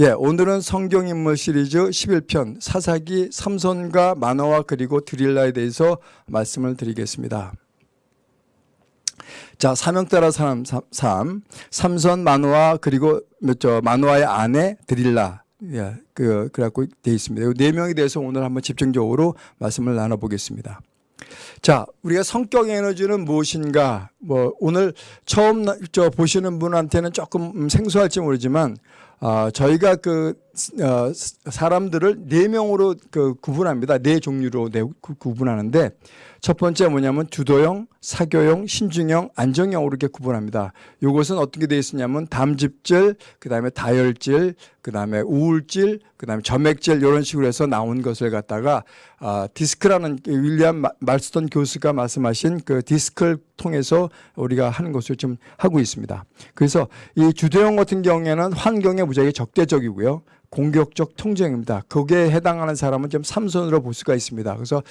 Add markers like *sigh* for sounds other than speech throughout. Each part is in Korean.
예, 오늘은 성경 인물 시리즈 11편 사사기 삼손과 만화와 그리고 드릴라에 대해서 말씀을 드리겠습니다. 자, 사명 따라 사람 3, 삼손 만화 그리고 저 만화의 아내 드릴라 예, 그 그래갖고 돼 있습니다. 네 명에 대해서 오늘 한번 집중적으로 말씀을 나눠 보겠습니다. 자, 우리가 성격 에너지는 무엇인가? 뭐 오늘 처음 저 보시는 분한테는 조금 생소할지 모르지만 어, 저희가 그 어, 사람들을 네 명으로 그 구분합니다. 네 종류로 네, 구분하는데 첫 번째 뭐냐면 주도형, 사교형, 신중형, 안정형으로 이렇게 구분합니다. 이것은 어떻게 되어 있었냐면 담즙질, 그다음에 다혈질, 그다음에 우울질, 그다음에 점액질 이런 식으로 해서 나온 것을 갖다가 아, 디스크라는 그 윌리엄 말스턴 교수가 말씀하신 그 디스크를 통해서 우리가 하는 것을 좀 하고 있습니다. 그래서 이 주도형 같은 경우에는 환경에 무지하게 적대적이고요. 공격적 통제입니다. 거기에 해당하는 사람은 좀 삼손으로 볼 수가 있습니다. 그래서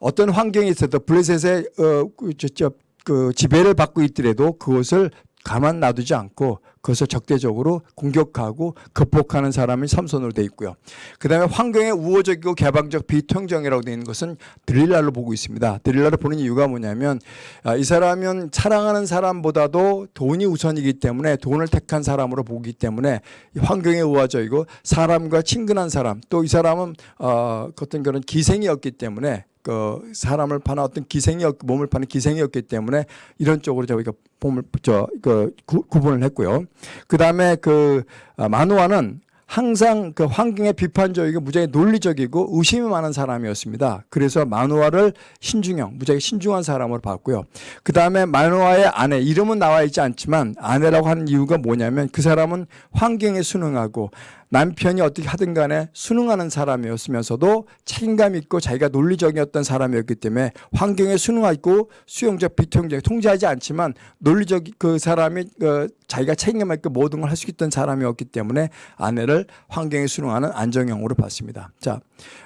어떤 환경이 있어도 블레셋의 어, 그, 저, 저, 그 지배를 받고 있더라도 그것을 가만 놔두지 않고 그것을 적대적으로 공격하고 극복하는 사람이 삼손으로 되어 있고요. 그 다음에 환경에 우호적이고 개방적 비통정이라고 되어 있는 것은 드릴라로 보고 있습니다. 드릴라를 보는 이유가 뭐냐면 아, 이 사람은 사랑하는 사람보다도 돈이 우선이기 때문에 돈을 택한 사람으로 보기 때문에 환경에 우호적이고 사람과 친근한 사람 또 이 사람은 어, 어떤 그런 기생이었기 때문에 그 사람을 파는 어떤 기생이 몸을 파는 기생이었기 때문에 이런 쪽으로 저희가 몸을 저그 구분을 했고요. 그 다음에 그 아, 마누아는 항상 그 환경에 비판적이고 무지하게 논리적이고 의심이 많은 사람이었습니다. 그래서 마누아를 신중형, 무지하게 신중한 사람으로 봤고요. 그 다음에 마누아의 아내, 이름은 나와 있지 않지만 아내라고 하는 이유가 뭐냐면 그 사람은 환경에 순응하고 남편이 어떻게 하든 간에 순응하는 사람이었으면서도 책임감 있고 자기가 논리적이었던 사람이었기 때문에 환경에 순응하고 수용적 비통적 통제하지 않지만 논리적 그 사람이 그 자기가 책임감 있고 모든 걸 할 수 있던 사람이었기 때문에 아내를 환경에 순응하는 안정형으로 봤습니다. 자,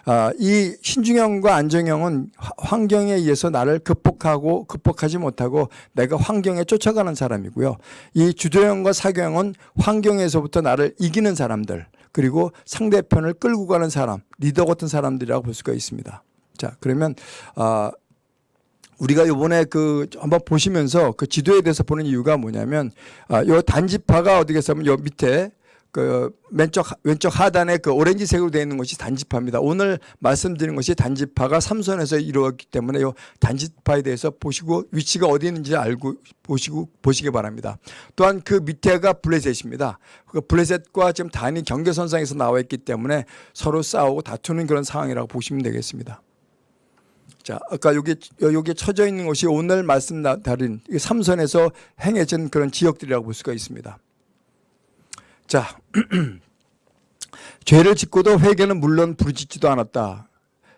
아, 이 신중형과 안정형은 환경에 의해서 나를 극복하고 극복하지 못하고 내가 환경에 쫓아가는 사람이고요. 이 주도형과 사교형은 환경에서부터 나를 이기는 사람들 그리고 상대편을 끌고 가는 사람, 리더 같은 사람들이라고 볼 수가 있습니다. 자, 그러면 아 우리가 이번에 그 한번 보시면서 그 지도에 대해서 보는 이유가 뭐냐면 아, 요 단지파가 어디겠어요? 요 밑에 그 왼쪽 왼쪽 하단에 그 오렌지색으로 되어 있는 것이 단지파입니다. 오늘 말씀드린 것이 단지파가 삼선에서 이루어졌기 때문에 요 단지파에 대해서 보시고 위치가 어디 있는지 알고 보시고 보시기 바랍니다. 또한 그 밑에가 블레셋입니다. 그 블레셋과 지금 단이 경계선상에서 나와 있기 때문에 서로 싸우고 다투는 그런 상황이라고 보시면 되겠습니다. 자, 아까 여기 여기 쳐져 있는 것이 오늘 말씀 다른 삼선에서 행해진 그런 지역들이라고 볼 수가 있습니다. 자, *clears throat* 죄를 짓고도 회개는 물론 부르짖지도 않았다.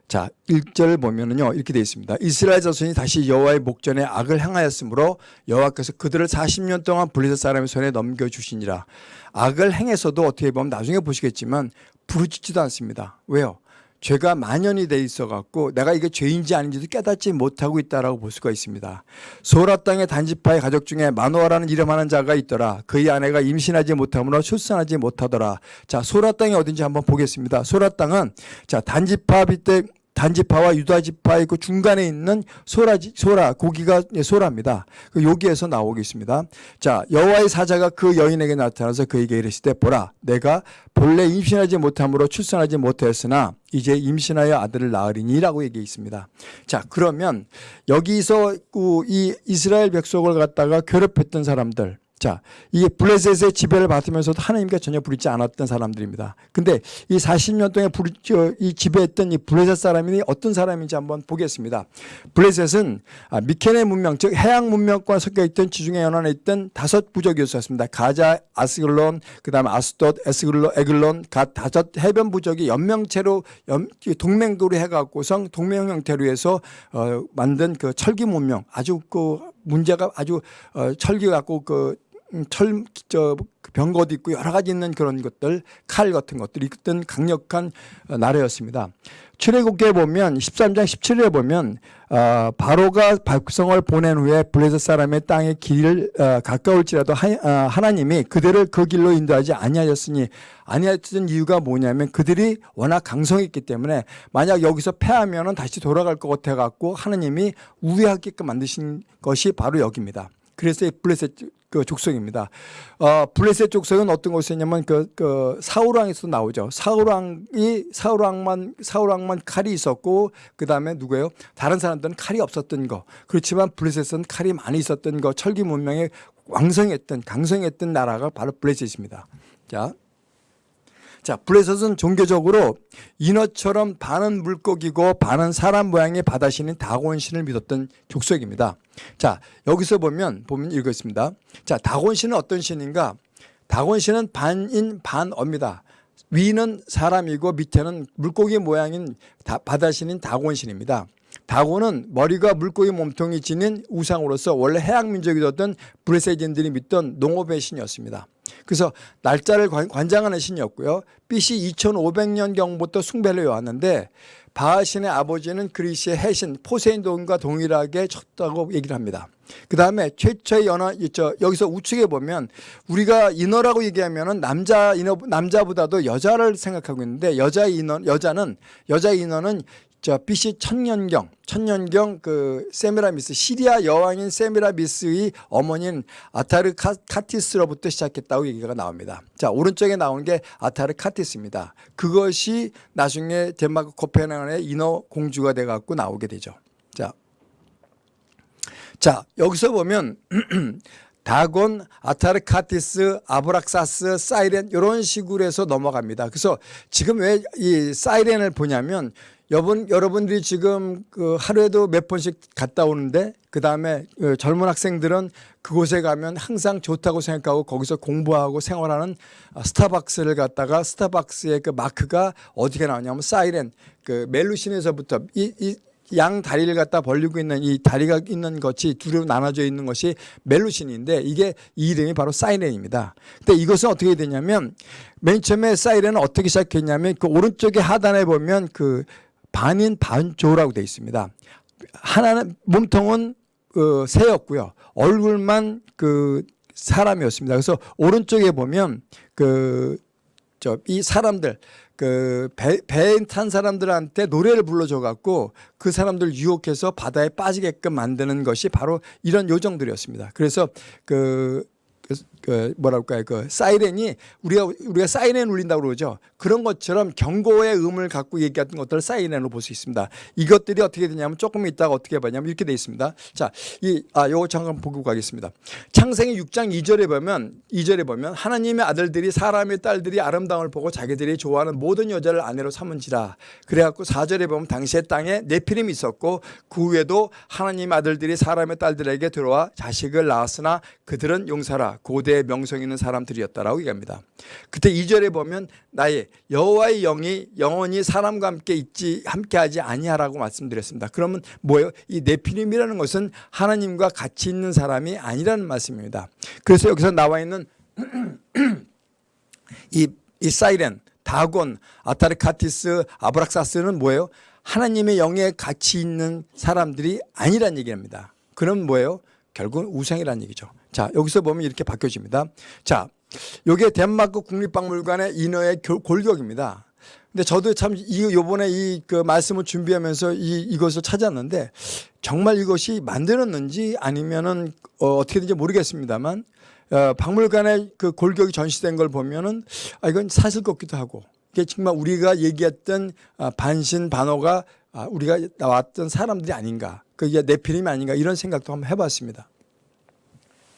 자, 1절 보면은요. 이렇게 되어 있습니다. 이스라엘 자손이 다시 여호와의 목전에 악을 행하였으므로 여호와께서 그들을 40년 동안 블레셋 사람의 손에 넘겨 주시니라. 악을 행해서도 어떻게 보면 나중에 보시겠지만 부르짖지도 않습니다. 왜요? 죄가 만연이 돼 있어 갖고 내가 이게 죄인지 아닌지도 깨닫지 못하고 있다라고 볼 수가 있습니다. 소라 땅의 단지파의 가족 중에 마노아라는 이름하는 자가 있더라. 그의 아내가 임신하지 못하므로 출산하지 못하더라. 자, 소라 땅이 어딘지 한번 보겠습니다. 소라 땅은 자, 단지파 빗대 단지파와 유다지파의 그 중간에 있는 소라지, 소라, 고기가 소라입니다. 그 여기에서 나오겠습니다. 자, 여호와의 사자가 그 여인에게 나타나서 그에게 이르시되 보라, 내가 본래 임신하지 못함으로 출산하지 못하였으나 이제 임신하여 아들을 낳으리니라고 얘기해 있습니다. 자, 그러면 여기서 이 이스라엘 백성을 갖다가 괴롭혔던 사람들, 자, 이게 블레셋의 지배를 받으면서도 하나님께 전혀 부르지 않았던 사람들입니다. 근데 이 40년 동안 부르, 이 지배했던 이 블레셋 사람이 어떤 사람인지 한번 보겠습니다. 블레셋은 아, 미케네 문명, 즉 해양 문명과 섞여 있던 지중해 연안에 있던 다섯 부족이었습니다. 가자, 아스글론, 그 다음에 아스돗, 에스글론, 에글론, 갓 다섯 해변 부족이 연명체로 연, 동맹도로 해갖고선 동맹 형태로 해서 어, 만든 그 철기 문명, 아주 그 문제가 아주 어, 철기 갖고 그 음, 철 저 병거도 있고 여러 가지 있는 그런 것들 칼 같은 것들이 있던 강력한 어, 나라였습니다. 출애굽기에 보면 13장 17절에 보면 어, 바로가 백성을 보낸 후에 블레셋 사람의 땅의 길을 어, 가까울지라도 하, 어, 하나님이 그들을 그 길로 인도하지 아니하였으니 아니하였던 이유가 뭐냐면 그들이 워낙 강성했기 때문에 만약 여기서 패하면은 다시 돌아갈 것 같아 갖고 하나님이 우회하게끔 만드신 것이 바로 여기입니다. 그래서 이 블레셋 그 족속입니다. 어, 블레셋 족속은 어떤 곳이냐면 그, 그 사울왕에서 나오죠. 사울왕이 사울왕만 사울왕만 칼이 있었고 그 다음에 누구예요? 다른 사람들은 칼이 없었던 거. 그렇지만 블레셋은 칼이 많이 있었던 거. 철기 문명에 왕성했던 강성했던 나라가 바로 블레셋입니다. 자. 자, 블레셋은 종교적으로 인어처럼 반은 물고기고 반은 사람 모양의 바다신인 다곤신을 믿었던 족속입니다. 자, 여기서 보면 보면 읽겠습니다. 자, 다곤신은 어떤 신인가? 다곤신은 반인 반어입니다. 위는 사람이고 밑에는 물고기 모양인 바다신인 다곤신입니다. 다곤은 머리가 물고기 몸통이 지닌 우상으로서 원래 해양 민족이었던 브레세진들이 믿던 농업의 신이었습니다. 그래서 날짜를 관장하는 신이었고요. BC 2500년경부터 숭배를 해왔는데 바하신의 아버지는 그리스의 해신 포세인돈과 동일하게 쳤다고 얘기를 합니다. 그 다음에 최초의 연어. 여기서 우측에 보면 우리가 인어라고 얘기하면은 남자 인어 남자보다도 여자를 생각하고 있는데 여자 인어 여자는 여자 인어는 저 BC 천년경, 천년경 그 세미라미스 시리아 여왕인 세미라미스의 어머니인 아타르카티스로부터 시작했다고 얘기가 나옵니다. 자 오른쪽에 나온 게 아타르카티스입니다. 그것이 나중에 덴마크 코펜하겐의 인어 공주가 돼 갖고 나오게 되죠. 자, 자 여기서 보면 *clears throat* 다곤, 아타르카티스, 아브락사스, 사이렌 이런 식으로 해서 넘어갑니다. 그래서 지금 왜 이 사이렌을 보냐면 여러분, 여러분들이 지금 그 하루에도 몇 번씩 갔다 오는데 그 다음에 그 젊은 학생들은 그곳에 가면 항상 좋다고 생각하고 거기서 공부하고 생활하는 스타벅스를 갔다가 스타벅스의 그 마크가 어디게 나오냐면 사이렌 그 멜루신에서부터 이, 이, 양 다리를 갖다 벌리고 있는 이 다리가 있는 것이 두로 나눠져 있는 것이 멜루신인데 이게 이 이름이 바로 사이렌입니다. 근데 이것은 어떻게 되냐면 맨 처음에 사이렌은 어떻게 시작했냐면 그 오른쪽에 하단에 보면 그 반인 반조라고 되어 있습니다. 하나는 몸통은 어, 새였고요. 얼굴만 그 사람이었습니다. 그래서 오른쪽에 보면 그 저 이 사람들 그 배, 배에 탄 사람들한테 노래를 불러줘 갖고 그 사람들 유혹해서 바다에 빠지게끔 만드는 것이 바로 이런 요정들이었습니다. 그래서 그, 그, 그 뭐랄까요 그 사이렌이 우리가 우리가 사이렌 울린다고 그러죠. 그런 것처럼 경고의 음을 갖고 얘기했던 것들을 사이렌으로 볼 수 있습니다. 이것들이 어떻게 되냐면 조금 있다가 어떻게 보냐면 이렇게 돼 있습니다. 자, 이, 아, 요거 잠깐 보고 가겠습니다. 창세기 6장 2절에 보면, 2절에 보면 하나님의 아들들이 사람의 딸들이 아름다움을 보고 자기들이 좋아하는 모든 여자를 아내로 삼은지라. 그래갖고 4절에 보면 당시의 땅에 네피림이 있었고 그 후에도 하나님 아들들이 사람의 딸들에게 들어와 자식을 낳았으나 그들은 용사라. 고대 의 명성 있는 사람들이었다라고 얘기합니다. 그때 2절에 보면 나의 여호와의 영이 영원히 사람과 함께 있지 함께하지 아니하라고 말씀드렸습니다. 그러면 뭐예요? 이 네피림이라는 것은 하나님과 같이 있는 사람이 아니라는 말씀입니다. 그래서 여기서 나와 있는 *clears throat* 이, 이 사이렌, 다곤, 아타르카티스, 아브락사스는 뭐예요? 하나님의 영에 같이 있는 사람들이 아니란 얘기입니다. 그럼 뭐예요? 결국은 우상이라는 얘기죠. 자, 여기서 보면 이렇게 바뀌어집니다. 자, 요게 덴마크 국립박물관의 인어의 골격입니다. 근데 저도 참 이 요번에 이 그 말씀을 준비하면서 이 이것을 찾았는데 정말 이것이 만들었는지 아니면은 어, 어떻게든지 모르겠습니다만 어, 박물관에 그 골격이 전시된 걸 보면은 아 이건 사실 같기도 하고 이게 정말 우리가 얘기했던 아, 반신 반호가 아, 우리가 나왔던 사람들이 아닌가 그게 내피림이 아닌가 이런 생각도 한번 해봤습니다.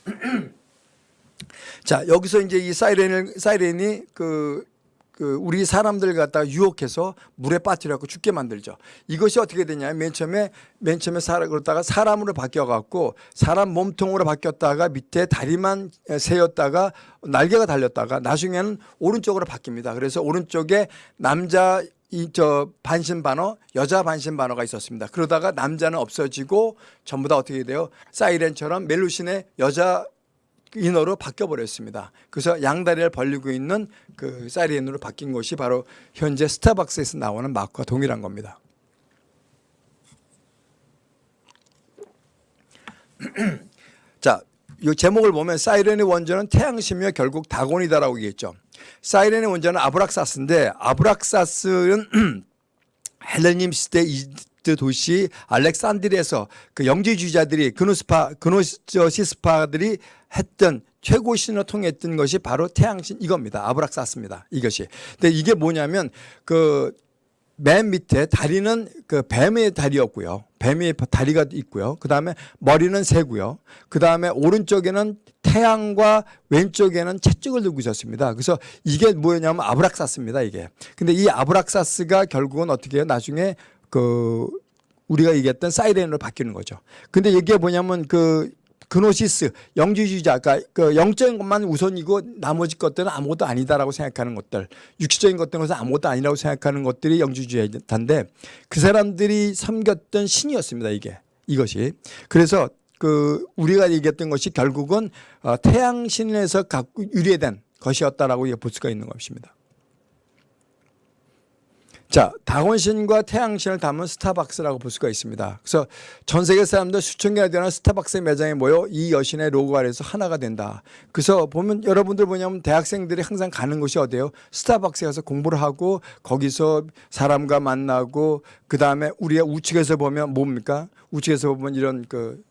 *clears throat* 자, 여기서 이제 이 사이렌을, 사이렌이 그, 그 우리 사람들 갖다가 유혹해서 물에 빠뜨려갖고 죽게 만들죠. 이것이 어떻게 되냐. 맨 처음에, 맨 처음에 사람, 그러다가 사람으로 바뀌어갖고 사람 몸통으로 바뀌었다가 밑에 다리만 세였다가 날개가 달렸다가 나중에는 오른쪽으로 바뀝니다. 그래서 오른쪽에 남자 이 저 반신반어 여자 반신반어가 있었습니다. 그러다가 남자는 없어지고 전부 다 어떻게 돼요? 사이렌처럼 멜루신의 여자 인어로 바뀌어 버렸습니다. 그래서 양다리를 벌리고 있는 그 사이렌으로 바뀐 것이 바로 현재 스타벅스에서 나오는 마크와 동일한 겁니다. *clears throat* 자, 이 제목을 보면 사이렌의 원조는 태양신이며 결국 다곤이다라고 얘기했죠. 사이렌의 원조는 아브락사스인데 아브락사스는 *clears throat* 헬레님 시대 이집트 도시 알렉산드리에서 그 영지주의자들이 그노스파 그노시스파들이 했던 최고 신을 통했던 것이 바로 태양신 이겁니다. 아브락사스입니다. 이것이. 근데 이게 뭐냐면 그 맨 밑에 다리는 그 뱀의 다리였고요. 뱀의 다리가 있고요. 그 다음에 머리는 새고요. 그 다음에 오른쪽에는 태양과 왼쪽에는 채찍을 들고 있었습니다. 그래서 이게 뭐냐면 아브락사스입니다. 이게. 근데 이 아브락사스가 결국은 어떻게 해요? 나중에 그 우리가 얘기했던 사이렌으로 바뀌는 거죠. 근데 이게 뭐냐면 그 그노시스 영지주의자 그러니까 그 영적인 것만 우선이고 나머지 것들은 아무것도 아니다라고 생각하는 것들 육체적인 것들은 아무것도 아니라고 생각하는 것들이 영지주의자인데 그 사람들이 섬겼던 신이었습니다 이게 이것이 그래서 그 우리가 얘기했던 것이 결국은 어, 태양신에서 유래된 것이었다라고 볼 수가 있는 것입니다. 자, 다곤신과 태양신을 담은 스타벅스라고 볼 수가 있습니다. 그래서 전 세계 사람들 수천 개가 되는 스타벅스 매장에 모여 이 여신의 로고 아래서 하나가 된다. 그래서 보면 여러분들 뭐냐면 대학생들이 항상 가는 곳이 어디예요? 스타벅스에 가서 공부를 하고 거기서 사람과 만나고 그 다음에 우리가 우측에서 보면 뭡니까? 우측에서 보면 이런 그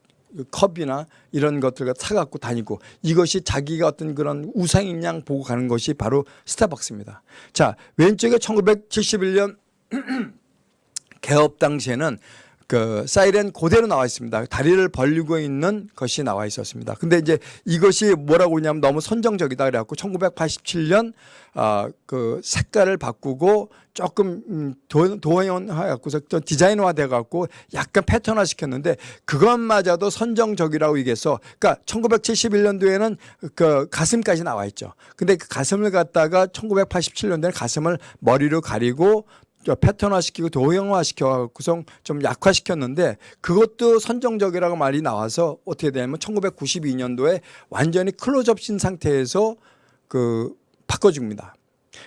컵이나 이런 것들을 사갖고 다니고 이것이 자기가 어떤 그런 우상인 양 보고 가는 것이 바로 스타벅스입니다. 자, 왼쪽에 1971년 *clears throat* 개업 당시에는 그 사이렌 그대로 나와 있습니다. 다리를 벌리고 있는 것이 나와 있었습니다. 근데 이제 이것이 뭐라고 하냐면 너무 선정적이다 그래갖고 1987년 아그 색깔을 바꾸고 조금 음, 도형화해갖고서 디자인화 돼갖고 약간 패턴화 시켰는데 그것마저도 선정적이라고 얘기해서 그러니까 1971년도에는 그 가슴까지 나와 있죠. 근데 그 가슴을 갖다가 1987년도에는 가슴을 머리로 가리고 패턴화시키고 도형화시켜 구성 좀 약화시켰는데 그것도 선정적이라고 말이 나와서 어떻게 되냐면 1992년도에 완전히 클로즈업 신 상태에서 그 바꿔줍니다.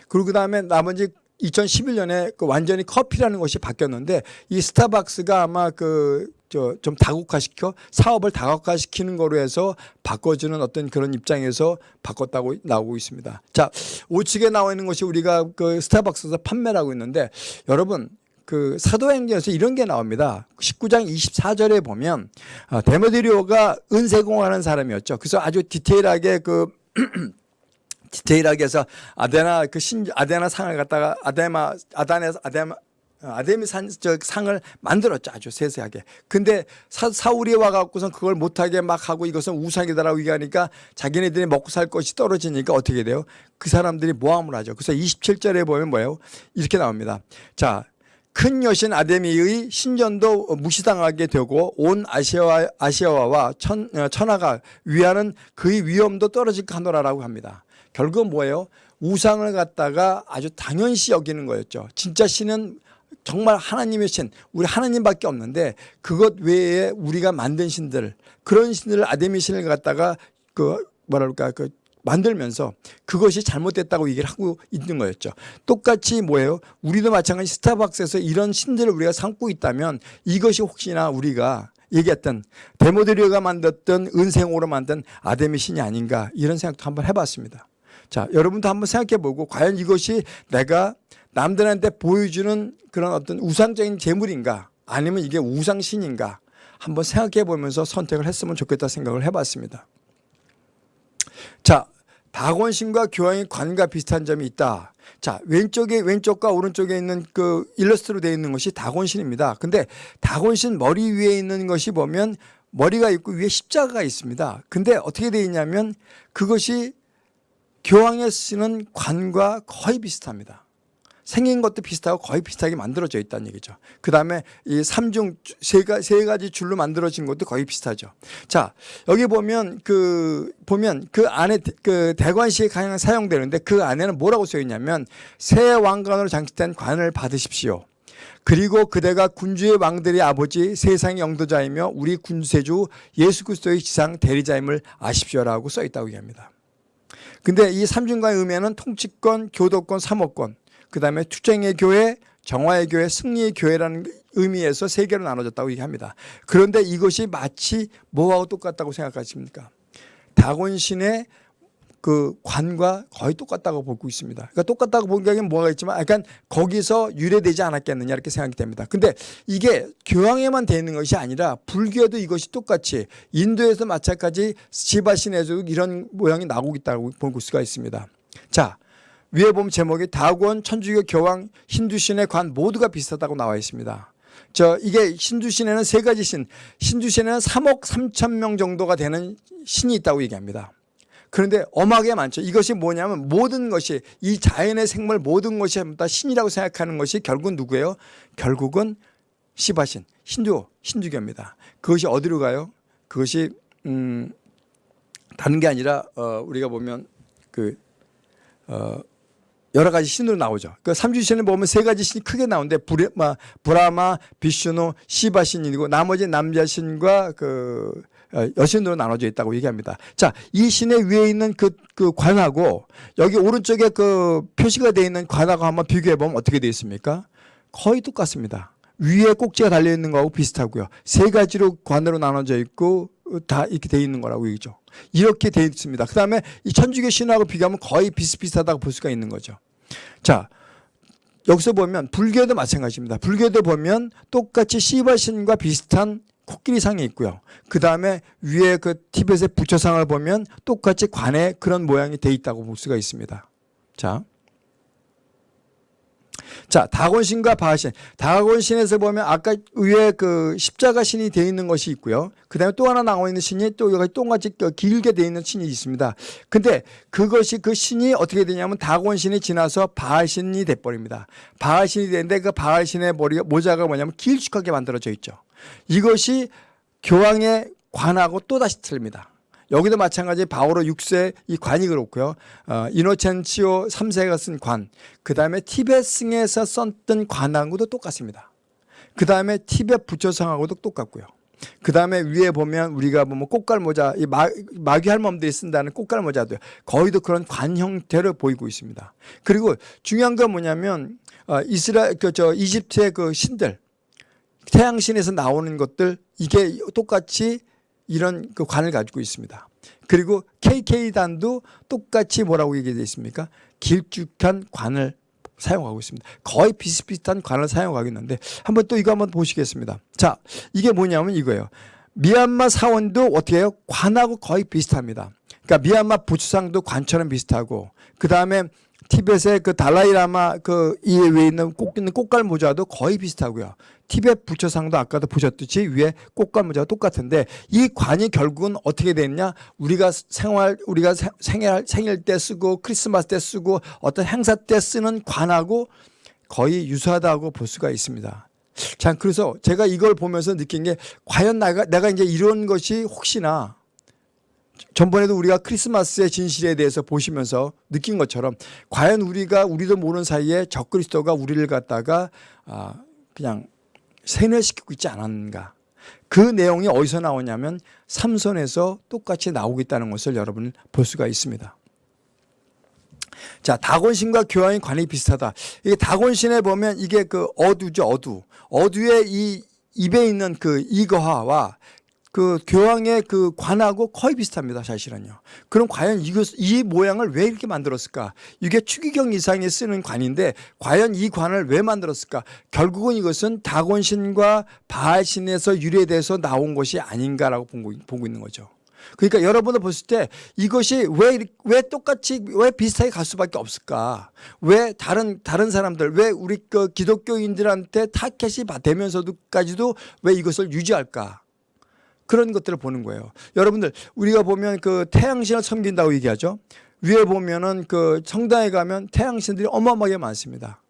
그리고 그다음에 나머지 2011년에 그 완전히 커피라는 것이 바뀌었는데 이 스타벅스가 아마 그 저 좀 다국화시켜 사업을 다국화시키는 거로 해서 바꿔주는 어떤 그런 입장에서 바꿨다고 나오고 있습니다. 자 우측에 나와 있는 것이 우리가 그 스타벅스에서 판매를 하고 있는데 여러분 그 사도행전에서 이런 게 나옵니다. 19장 24절에 보면 아, 데모드리오가 은세공하는 사람이었죠. 그래서 아주 디테일하게 그 *clears throat* 디테일하게 해서 아데나 그 신 아데나 상을 갖다가 아데마 아단에서 아데마 아데미 산, 저 상을 만들었죠. 아주 세세하게. 근데 사, 사울이 와갖고선 그걸 못하게 막 하고 이것은 우상이다라고 얘기하니까 자기네들이 먹고 살 것이 떨어지니까 어떻게 돼요? 그 사람들이 모함을 하죠. 그래서 27절에 보면 뭐예요? 이렇게 나옵니다. 자, 큰 여신 아데미의 신전도 무시당하게 되고 온 아시아와, 아시아와 천, 어, 천하가 위하는 그의 위엄도 떨어질 하노라라고 합니다. 결국은 뭐예요? 우상을 갖다가 아주 당연시 여기는 거였죠. 진짜 신은 정말 하나님의 신, 우리 하나님밖에 없는데 그것 외에 우리가 만든 신들, 그런 신들을 아데미 신을 갖다가 그 뭐랄까 그 만들면서 그것이 잘못됐다고 얘기를 하고 있는 거였죠. 똑같이 뭐예요? 우리도 마찬가지 스타벅스에서 이런 신들을 우리가 삼고 있다면 이것이 혹시나 우리가 얘기했던 데모드리오가 만들었던 은생으로 만든 아데미 신이 아닌가 이런 생각도 한번 해봤습니다. 자, 여러분도 한번 생각해 보고 과연 이것이 내가 남들한테 보여주는 그런 어떤 우상적인 재물인가 아니면 이게 우상신인가 한번 생각해 보면서 선택을 했으면 좋겠다 생각을 해봤습니다. 자, 다곤신과 교황의 관과 비슷한 점이 있다. 자, 왼쪽에 왼쪽과 오른쪽에 있는 그 일러스트로 되어 있는 것이 다곤신입니다. 근데 다곤신 머리 위에 있는 것이 보면 머리가 있고 위에 십자가가 있습니다. 근데 어떻게 되어 있냐면 그것이 교황에 쓰는 관과 거의 비슷합니다. 생긴 것도 비슷하고 거의 비슷하게 만들어져 있다는 얘기죠. 그 다음에 이 삼중 세, 세 가지 줄로 만들어진 것도 거의 비슷하죠. 자, 여기 보면 그, 보면 그 안에 그 대관시에 가장 사용되는데 그 안에는 뭐라고 써 있냐면 새 왕관으로 장식된 관을 받으십시오. 그리고 그대가 군주의 왕들의 아버지 세상의 영도자이며 우리 군세주 예수 그리스도의 지상 대리자임을 아십시오라고 써 있다고 얘기합니다. 근데 이 삼중과의 의미는 통치권, 교도권, 사모권, 그 다음에 투쟁의 교회, 정화의 교회, 승리의 교회라는 의미에서 세 개로 나눠졌다고 얘기합니다. 그런데 이것이 마치 뭐하고 똑같다고 생각하십니까? 다곤신의 그 관과 거의 똑같다고 보고 있습니다. 그러니까 똑같다고 보기에는 뭐가 있지만 약간 거기서 유래되지 않았겠느냐 이렇게 생각이 됩니다. 근데 이게 교황에만 되어 있는 것이 아니라 불교에도 이것이 똑같이 인도에서 마찬가지 시바신에서도 이런 모양이 나오고 있다고 볼 수가 있습니다. 자, 위에 보면 제목이 다곤, 천주교, 교황, 힌두신의 관 모두가 비슷하다고 나와 있습니다. 저 이게 힌두신에는 세 가지 신, 힌두신에는 3억 3천 명 정도가 되는 신이 있다고 얘기합니다. 그런데 엄하게 많죠. 이것이 뭐냐면 모든 것이 이 자연의 생물 모든 것이 다 신이라고 생각하는 것이 결국은 누구예요? 결국은 시바신, 힌두, 힌두교입니다. 그것이 어디로 가요? 그것이 음 다른 게 아니라 어 우리가 보면 그 어 여러 가지 신으로 나오죠. 그 삼주신을 보면 세 가지 신이 크게 나오는데 브레마, 브라마, 비슈노, 시바 신이고 나머지 남자 신과 그 어, 여신으로 나눠져 있다고 얘기합니다. 자, 이 신의 위에 있는 그, 그 관하고 여기 오른쪽에 그 표시가 되어 있는 관하고 한번 비교해 보면 어떻게 되어 있습니까? 거의 똑같습니다. 위에 꼭지가 달려 있는 거하고 비슷하고요. 세 가지로 관으로 나눠져 있고 다 이렇게 되어 있는 거라고 얘기죠. 이렇게 되어 있습니다. 그 다음에 이 천주교 신하고 비교하면 거의 비슷비슷하다고 볼 수가 있는 거죠. 자, 여기서 보면 불교도 마찬가지입니다. 불교도 보면 똑같이 시바신과 비슷한 코끼리상이 있고요. 그 다음에 위에 그 티벳의 부처상을 보면 똑같이 관에 그런 모양이 돼 있다고 볼 수가 있습니다. 자. 자, 다곤신과 바하신. 다곤신에서 보면 아까 위에 그 십자가 신이 되어 있는 것이 있고요. 그 다음에 또 하나 나와 있는 신이 또 여기 똥같이 길게 되어 있는 신이 있습니다. 근데 그것이 그 신이 어떻게 되냐면 다곤신이 지나서 바하신이 돼버립니다. 바하신이 되는데 그 바하신의 머리가 모자가 뭐냐면 길쭉하게 만들어져 있죠. 이것이 교황의 관하고 또다시 틀립니다. 여기도 마찬가지 바오로 6세 이 관이 그렇고요. 어, 이노첸치오 3세가 쓴 관, 그 다음에 티베스에서 썼던 관하고도 똑같습니다. 그 다음에 티베 부처성하고도 똑같고요. 그 다음에 위에 보면 우리가 보면 꽃갈모자, 이 마, 마귀 할멈들이 쓴다는 꽃갈모자도 거의도 그런 관 형태를 보이고 있습니다. 그리고 중요한 건 뭐냐면 어, 이스라엘, 그, 저, 이집트의 그 신들, 태양신에서 나오는 것들 이게 똑같이 이런 그 관을 가지고 있습니다. 그리고 KK단도 똑같이 뭐라고 얘기되어 있습니까? 길쭉한 관을 사용하고 있습니다. 거의 비슷비슷한 관을 사용하고 있는데 한번 또 이거 한번 보시겠습니다. 자, 이게 뭐냐면 이거예요. 미얀마 사원도 어떻게 해요? 관하고 거의 비슷합니다. 그러니까 미얀마 부추상도 관처럼 비슷하고 그 다음에 티벳의 그 달라이라마 그 이외에 있는 꼭 있는 꽃갈 모자도 거의 비슷하고요. 티벳 부처상도 아까도 보셨듯이 위에 꽃갈 모자가 똑같은데 이 관이 결국은 어떻게 됐냐? 우리가 생활 우리가 생일 생일 때 쓰고 크리스마스 때 쓰고 어떤 행사 때 쓰는 관하고 거의 유사하다고 볼 수가 있습니다. 자, 그래서 제가 이걸 보면서 느낀 게 과연 내가 내가 이제 이런 것이 혹시나 전번에도 우리가 크리스마스의 진실에 대해서 보시면서 느낀 것처럼 과연 우리가 우리도 모르는 사이에 적그리스도가 우리를 갖다가 아 그냥 세뇌시키고 있지 않았는가 그 내용이 어디서 나오냐면 삼선에서 똑같이 나오고 있다는 것을 여러분 볼 수가 있습니다. 자, 다곤신과 교황의 관이 비슷하다. 이게 다곤신에 보면 이게 그 어두죠, 어두. 어두의 이 입에 있는 그 이거화와 그 교황의 그 관하고 거의 비슷합니다. 사실은요. 그럼 과연 이것, 이 모양을 왜 이렇게 만들었을까? 이게 추기경 이상이 쓰는 관인데 과연 이 관을 왜 만들었을까? 결국은 이것은 다곤신과 바알신에서 유래돼서 나온 것이 아닌가라고 보고, 있는 거죠. 그러니까 여러분들 보실 때 이것이 왜, 왜 똑같이, 왜 비슷하게 갈 수밖에 없을까? 왜 다른, 다른 사람들, 왜 우리 그 기독교인들한테 타켓이 되면서도까지도 왜 이것을 유지할까? 그런 것들을 보는 거예요. 여러분들 우리가 보면 그 태양신을 섬긴다고 얘기하죠. 위에 보면은 그 성당에 가면 태양신들이 어마어마하게 많습니다.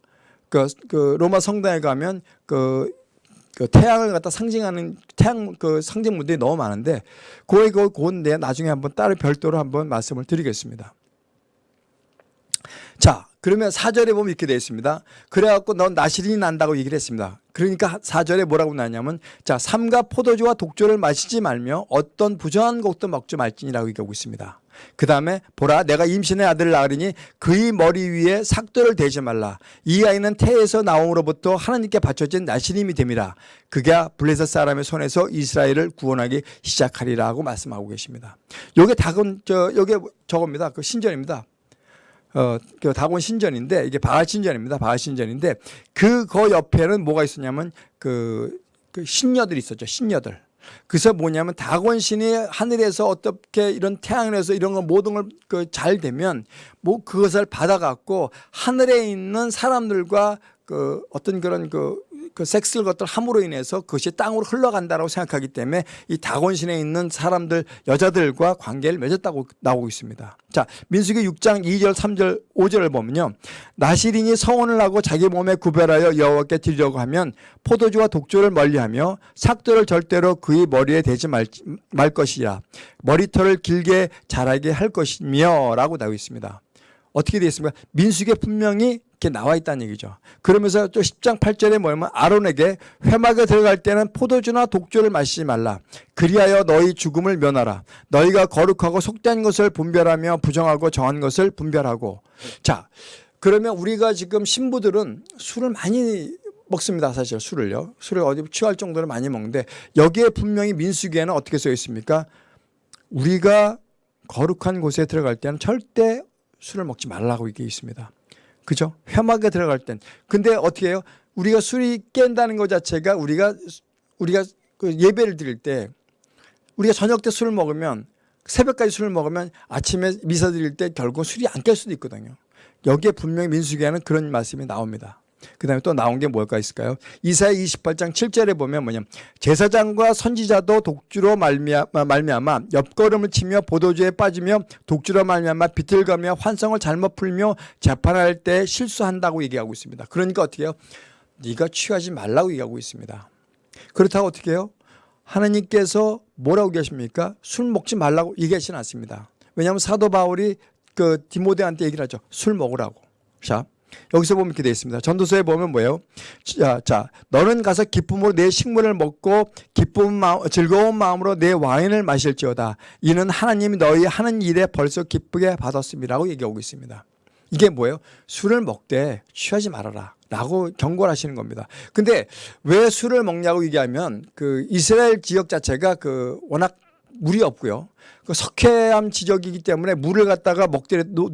그, 그 로마 성당에 가면 그, 그 태양을 갖다 상징하는 태양 그 상징물들이 너무 많은데 그에 그 그건데 나중에 한번 따로 별도로 한번 말씀을 드리겠습니다. 자, 그러면 사절에 보면 이렇게 되어 있습니다. 그래갖고 넌 나시린이 난다고 얘기를 했습니다. 그러니까 사절에 뭐라고 나냐면 자 삼가 포도주와 독주를 마시지 말며 어떤 부정한 곡도 먹지 말지니라고 얘기하고 있습니다. 그 다음에 보라 내가 임신의 아들을 낳으리니 그의 머리 위에 삭도를 대지 말라 이 아이는 태에서 나옴으로부터 하나님께 바쳐진 나시림이 됨이라 그가 블레셋 사람의 손에서 이스라엘을 구원하기 시작하리라고 말씀하고 계십니다. 요게 다곤 저 요게 저겁니다. 그 신전입니다. 어, 그 다곤 신전인데 이게 바알 신전입니다. 바알 신전인데 그거 옆에는 뭐가 있었냐면 그, 그 신녀들이 있었죠. 신녀들. 그래서 뭐냐면 다곤 신이 하늘에서 어떻게 이런 태양에서 이런 거 모든 걸그잘 되면 뭐 그것을 받아갖고 하늘에 있는 사람들과 그 어떤 그런 그, 그 섹스를 것들 함으로 인해서 그것이 땅으로 흘러간다라고 생각하기 때문에 이 다곤신에 있는 사람들 여자들과 관계를 맺었다고 나오고 있습니다. 자 민수기 6장 2절 3절 5절을 보면요. 나시린이 서원을 하고 자기 몸에 구별하여 여호와께 드리려고 하면 포도주와 독주를 멀리하며 삭도를 절대로 그의 머리에 대지 말, 말 것이라 머리털을 길게 자라게 할 것이며 라고 나오고 있습니다. 어떻게 되어 있습니까? 민수기에 분명히 이렇게 나와 있다는 얘기죠. 그러면서 또 10장 8절에 뭐냐면 아론에게 회막에 들어갈 때는 포도주나 독주를 마시지 말라. 그리하여 너희 죽음을 면하라. 너희가 거룩하고 속된 것을 분별하며 부정하고 정한 것을 분별하고. 자, 그러면 우리가 지금 신부들은 술을 많이 먹습니다. 사실 술을요. 술을 어디 취할 정도로 많이 먹는데 여기에 분명히 민수기에는 어떻게 써 있습니까? 우리가 거룩한 곳에 들어갈 때는 절대 술을 먹지 말라고 이게 있습니다. 그죠? 회막에 들어갈 땐. 근데 어떻게 해요? 우리가 술이 깬다는 것 자체가 우리가 우리가 그 예배를 드릴 때 우리가 저녁 때 술을 먹으면 새벽까지 술을 먹으면 아침에 미사 드릴 때 결국 술이 안 깰 수도 있거든요. 여기에 분명히 민수기에는 그런 말씀이 나옵니다. 그 다음에 또 나온 게 뭘까 있을까요? 이사야 28장 7절에 보면 뭐냐 제사장과 선지자도 독주로 말미암아, 말미암아 옆걸음을 치며 보도주에 빠지며 독주로 말미암아 비틀거며 환성을 잘못 풀며 재판할 때 실수한다고 얘기하고 있습니다. 그러니까 어떻게 해요? 네가 취하지 말라고 얘기하고 있습니다. 그렇다고 어떻게 해요? 하나님께서 뭐라고 계십니까? 술 먹지 말라고 얘기하시는 않습니다. 왜냐하면 사도 바울이 그 디모데한테 얘기를 하죠. 술 먹으라고. 자, 여기서 보면 이렇게 되어 있습니다. 전도서에 보면 뭐예요? 자, 자, 너는 가서 기쁨으로 내 식물을 먹고 기쁜 마음, 즐거운 마음으로 내 와인을 마실지어다. 이는 하나님이 너희 하는 일에 벌써 기쁘게 받았음이라고 얘기하고 있습니다. 이게 뭐예요? 술을 먹되 취하지 말아라. 라고 경고를 하시는 겁니다. 근데 왜 술을 먹냐고 얘기하면 그 이스라엘 지역 자체가 그 워낙 물이 없고요. 그 석회암 지역이기 때문에 물을 갖다가 먹더라도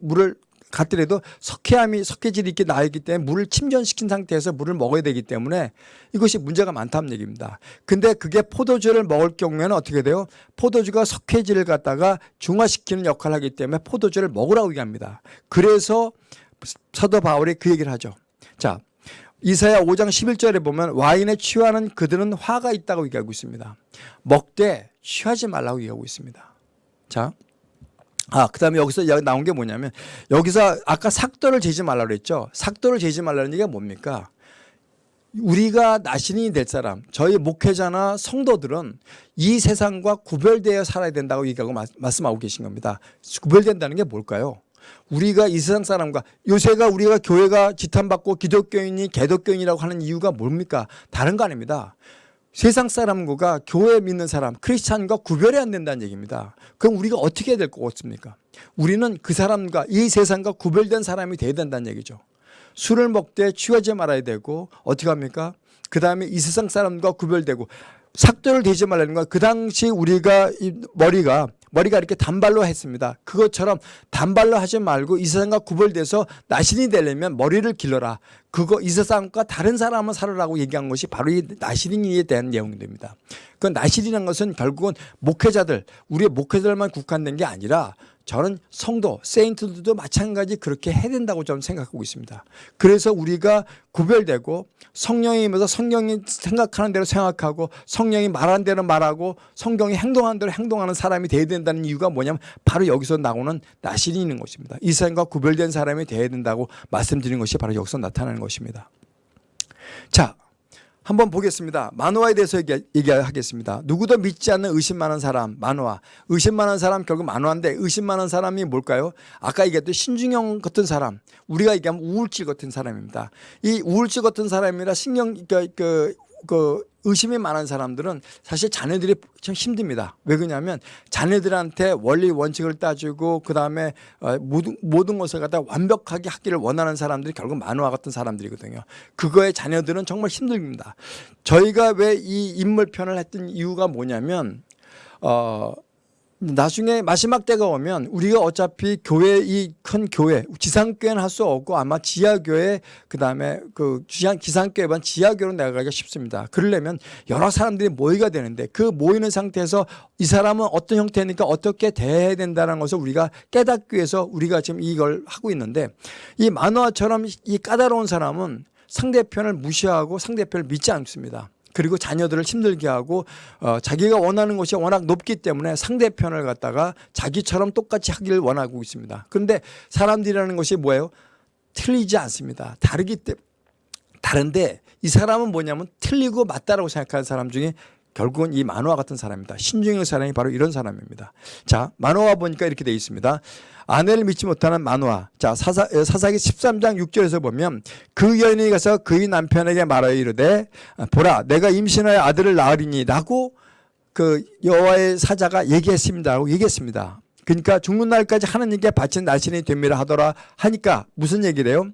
물을 갔더라도 석회암이 석회질이 이렇게 나 있기 때문에 물을 침전시킨 상태에서 물을 먹어야 되기 때문에 이것이 문제가 많다는 얘기입니다. 근데 그게 포도주를 먹을 경우에는 어떻게 돼요? 포도주가 석회질을 갖다가 중화시키는 역할을 하기 때문에 포도주를 먹으라고 얘기합니다. 그래서 사도 바울이 그 얘기를 하죠. 자, 이사야 5장 11절에 보면 와인에 취하는 그들은 화가 있다고 얘기하고 있습니다. 먹되 취하지 말라고 얘기하고 있습니다. 자, 아, 그 다음에 여기서 나온 게 뭐냐면 여기서 아까 삭도를 재지 말라고 그랬죠. 삭도를 재지 말라는 얘기가 뭡니까? 우리가 나신이 될 사람, 저희 목회자나 성도들은 이 세상과 구별되어 살아야 된다고 얘기하고 말씀하고 계신 겁니다. 구별된다는 게 뭘까요? 우리가 이 세상 사람과 요새가 우리가 교회가 지탄받고 기독교인이 개독교인이라고 하는 이유가 뭡니까? 다른 거 아닙니다. 세상 사람과 교회 믿는 사람, 크리스찬과 구별이 안 된다는 얘기입니다. 그럼 우리가 어떻게 해야 될 것 같습니까? 우리는 그 사람과 이 세상과 구별된 사람이 돼야 된다는 얘기죠. 술을 먹되 취하지 말아야 되고 어떻게 합니까? 그 다음에 이 세상 사람과 구별되고 삭도를 대지 말라는 건 그 당시 우리가 이 머리가 머리가 이렇게 단발로 했습니다. 그것처럼 단발로 하지 말고 이 세상과 구별돼서 나신이 되려면 머리를 길러라. 그거 이 세상과 다른 사람을 살으라고 얘기한 것이 바로 이 나시린이에 대한 내용입니다. 그 나시린이라는 것은 결국은 목회자들, 우리의 목회자들만 국한된 게 아니라 저는 성도, 세인트들도 마찬가지 그렇게 해야 된다고 저는 생각하고 있습니다. 그래서 우리가 구별되고 성령이 임해서 성령이 생각하는 대로 생각하고 성령이 말하는 대로 말하고 성경이 행동하는 대로 행동하는 사람이 돼야 된다는 이유가 뭐냐면 바로 여기서 나오는 나실이 있는 것입니다. 이 세상과 구별된 사람이 돼야 된다고 말씀드린 것이 바로 여기서 나타나는 것입니다. 자, 한번 보겠습니다. 만화에 대해서 얘기, 얘기하겠습니다. 누구도 믿지 않는 의심 많은 사람, 만화. 의심 많은 사람 결국 만화인데 의심 많은 사람이 뭘까요? 아까 얘기했던 신중형 같은 사람. 우리가 얘기하면 우울증 같은 사람입니다. 이 우울증 같은 사람이라 신경 그, 그, 그 의심이 많은 사람들은 사실 자녀들이 참 힘듭니다. 왜 그러냐면 자녀들한테 원리 원칙을 따지고 그 다음에 어, 모든 모든 것을 갖다 완벽하게 하기를 원하는 사람들이 결국 만화 같은 사람들이거든요. 그거에 자녀들은 정말 힘듭니다. 저희가 왜 이 인물 편을 했던 이유가 뭐냐면 어. 나중에 마지막 때가 오면 우리가 어차피 교회 이 큰 교회 지상교회는 할 수 없고 아마 지하교회 그다음에 그 지상 기상교회만 지하교회로 나가기가 쉽습니다. 그러려면 여러 사람들이 모이가 되는데 그 모이는 상태에서 이 사람은 어떤 형태니까 어떻게 대해야 된다는 것을 우리가 깨닫기 위해서 우리가 지금 이걸 하고 있는데 이 만화처럼 이 까다로운 사람은 상대편을 무시하고 상대편을 믿지 않습니다. 그리고 자녀들을 힘들게 하고 어, 자기가 원하는 것이 워낙 높기 때문에 상대편을 갖다가 자기처럼 똑같이 하기를 원하고 있습니다. 그런데 사람들이라는 것이 뭐예요? 틀리지 않습니다. 다르기 때문에 다른데 이 사람은 뭐냐면 틀리고 맞다라고 생각하는 사람 중에 결국은 이 만화 같은 사람입니다. 신중의 사람이 바로 이런 사람입니다. 자, 만화와 보니까 이렇게 되어 있습니다. 아내를 믿지 못하는 만화. 자, 사사, 사사기 13장 6절에서 보면 그 여인이 가서 그의 남편에게 말하여 이르되 보라 내가 임신하여 아들을 낳으리니 라고 그 여호와의 사자가 얘기했습니다라고 얘기했습니다. 그러니까 죽는 날까지 하나님께 바친 날씬이 됩니다 하더라 하니까 무슨 얘기를 해요?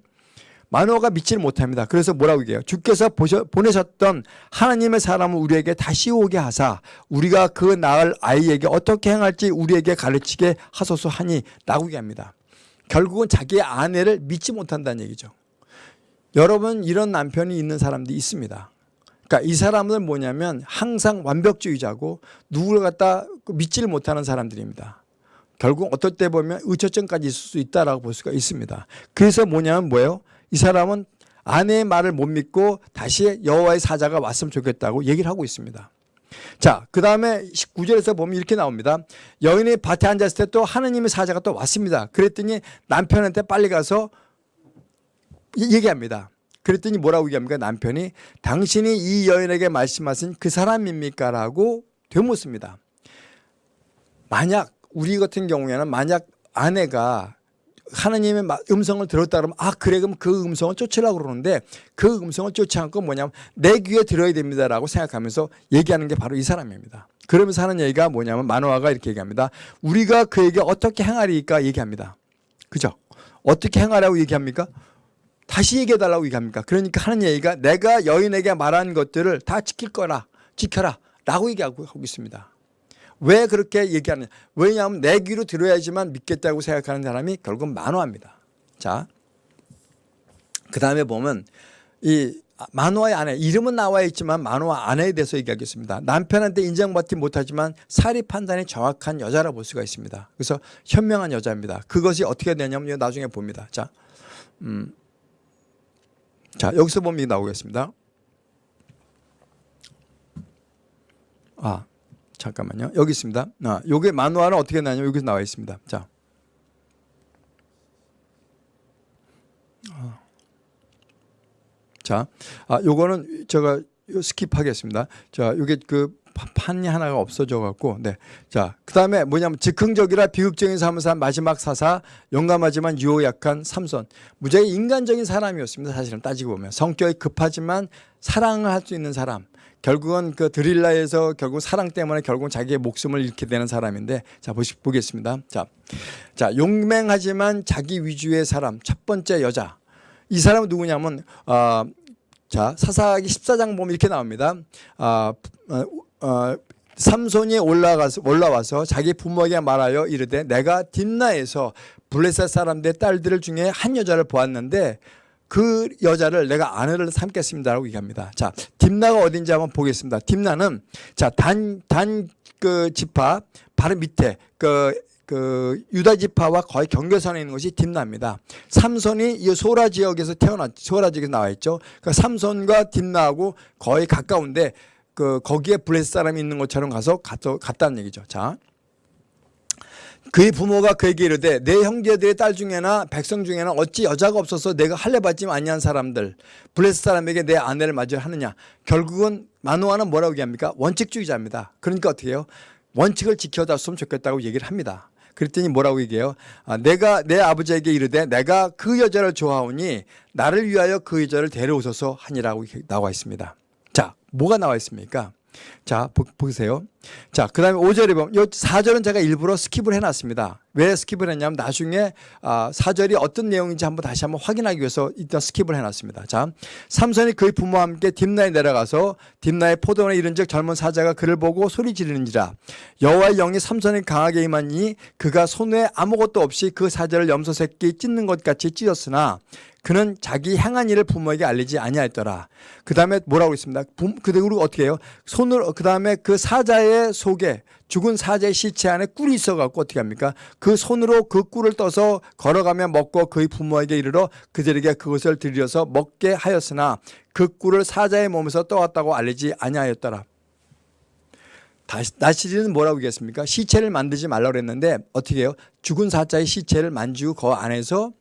만화가 믿지를 못합니다. 그래서 뭐라고 얘기해요? 주께서 보셔, 보내셨던 하나님의 사람을 우리에게 다시 오게 하사 우리가 그 낳을 아이에게 어떻게 행할지 우리에게 가르치게 하소서 하니 라고 얘기합니다. 결국은 자기의 아내를 믿지 못한다는 얘기죠. 여러분 이런 남편이 있는 사람들이 있습니다. 그러니까 이 사람은 뭐냐면 항상 완벽주의자고 누구를 갖다 믿지를 못하는 사람들입니다. 결국 어떨 때 보면 의처증까지 있을 수 있다라고 볼 수가 있습니다. 그래서 뭐냐면 뭐예요? 이 사람은 아내의 말을 못 믿고 다시 여호와의 사자가 왔으면 좋겠다고 얘기를 하고 있습니다. 자, 그 다음에 19절에서 보면 이렇게 나옵니다. 여인이 밭에 앉았을 때 또 하느님의 사자가 또 왔습니다. 그랬더니 남편한테 빨리 가서 얘기합니다. 그랬더니 뭐라고 얘기합니까? 남편이 당신이 이 여인에게 말씀하신 그 사람입니까? 라고 되묻습니다. 만약 우리 같은 경우에는 만약 아내가 하나님의 음성을 들었다 그러면 아 그래 그럼 그 음성을 쫓으려고 그러는데 그 음성을 쫓지 않고 뭐냐면 내 귀에 들어야 됩니다라고 생각하면서 얘기하는 게 바로 이 사람입니다. 그러면서 하는 얘기가 뭐냐면 만화가 이렇게 얘기합니다. 우리가 그에게 어떻게 행하리까 얘기합니다. 그죠? 어떻게 행하라고 얘기합니까? 다시 얘기해달라고 얘기합니까? 그러니까 하는 얘기가 내가 여인에게 말한 것들을 다 지킬 거라 지켜라 라고 얘기하고 있습니다. 왜 그렇게 얘기하느냐. 왜냐하면 내 귀로 들어야지만 믿겠다고 생각하는 사람이 결국 만화입니다. 자, 그 다음에 보면 이 만화의 아내, 이름은 나와 있지만 만화 아내에 대해서 얘기하겠습니다. 남편한테 인정받지 못하지만 사리 판단이 정확한 여자라 볼 수가 있습니다. 그래서 현명한 여자입니다. 그것이 어떻게 되냐면 나중에 봅니다. 자, 음, 자 여기서 보면 나오겠습니다. 아, 잠깐만요. 여기 있습니다. 아, 요게 만화는 어떻게 나냐면 여기서 나와 있습니다. 자. 아. 자, 아, 요거는 제가 스킵하겠습니다. 자, 요게 그 판이 하나가 없어져 갖고 네. 자, 그다음에 뭐냐면 즉흥적이라 비극적인 산 마지막 사사 용감하지만 유혹 약한 삼손. 무지하게 인간적인 사람이었습니다. 사실은 따지고 보면 성격이 급하지만 사랑을 할 수 있는 사람. 결국은 그 드릴라에서 결국 사랑 때문에 결국 자기의 목숨을 잃게 되는 사람인데 자 보시 보겠습니다. 자, 자 용맹하지만 자기 위주의 사람 첫 번째 여자 이 사람은 누구냐면 어, 자 사사기 14장 보면 이렇게 나옵니다. 어, 어, 어, 삼손이 올라가서 올라와서 자기 부모에게 말하여 이르되 내가 딥나에서 블레셋 사람들의 딸들 중에 한 여자를 보았는데 그 여자를 내가 아내를 삼겠습니다라고 얘기합니다. 자, 딥나가 어딘지 한번 보겠습니다. 딥나는 자, 단, 단, 그 지파 바로 밑에 그, 그 유다 지파와 거의 경계선에 있는 것이 딤나입니다. 삼손이 이 소라 지역에서 태어났, 소라 지역에서 나와 있죠. 그 삼손과 딤나하고 거의 가까운데 그 거기에 블레셋 사람이 있는 것처럼 가서 갔, 갔다는 얘기죠. 자. 그의 부모가 그에게 이르되 내 형제들의 딸 중에나 백성 중에나 어찌 여자가 없어서 내가 할례 받지 아니한 사람들 블레셋 사람에게 내 아내를 맞이를 하느냐? 결국은 마노아는 뭐라고 얘기합니까? 원칙주의자입니다. 그러니까 어떻게 해요? 원칙을 지켜줬으면 좋겠다고 얘기를 합니다. 그랬더니 뭐라고 얘기해요? 아, 내가 내 아버지에게 이르되 내가 그 여자를 좋아하오니 나를 위하여 그 여자를 데려오소서 하니라고 나와 있습니다. 자 뭐가 나와 있습니까? 자, 보, 보세요. 자, 그 다음에 5절에 보면, 요 4절은 제가 일부러 skip을 해놨습니다. 왜 skip을 했냐면 나중에 아, 4절이 어떤 내용인지 한번 다시 한번 확인하기 위해서 일단 skip을 해놨습니다. 자, 삼선이 그의 부모와 함께 딥나에 내려가서 딥나의 포도원에 이른 즉 젊은 사자가 그를 보고 소리 지르는지라 여호와의 영이 삼선이 강하게 임하니 그가 손에 아무것도 없이 그 사자를 염소 새끼 찢는 것 같이 찢었으나 그는 자기 행한 일을 부모에게 알리지 아니하였더라. 그 다음에 뭐라고 있습니다. 그리고 어떻게 해요? 손으로 그 다음에 그 사자의 속에 죽은 사자의 시체 안에 꿀이 있어갖고 어떻게 합니까? 그 손으로 그 꿀을 떠서 걸어가며 먹고 그의 부모에게 이르러 그들에게 그것을 들여서 먹게 하였으나 그 꿀을 사자의 몸에서 떠왔다고 알리지 아니하였더라. 나시리는 뭐라고 얘기했습니까? 시체를 만들지 말라고 그랬는데 어떻게 해요? 죽은 사자의 시체를 만지고 그 안에서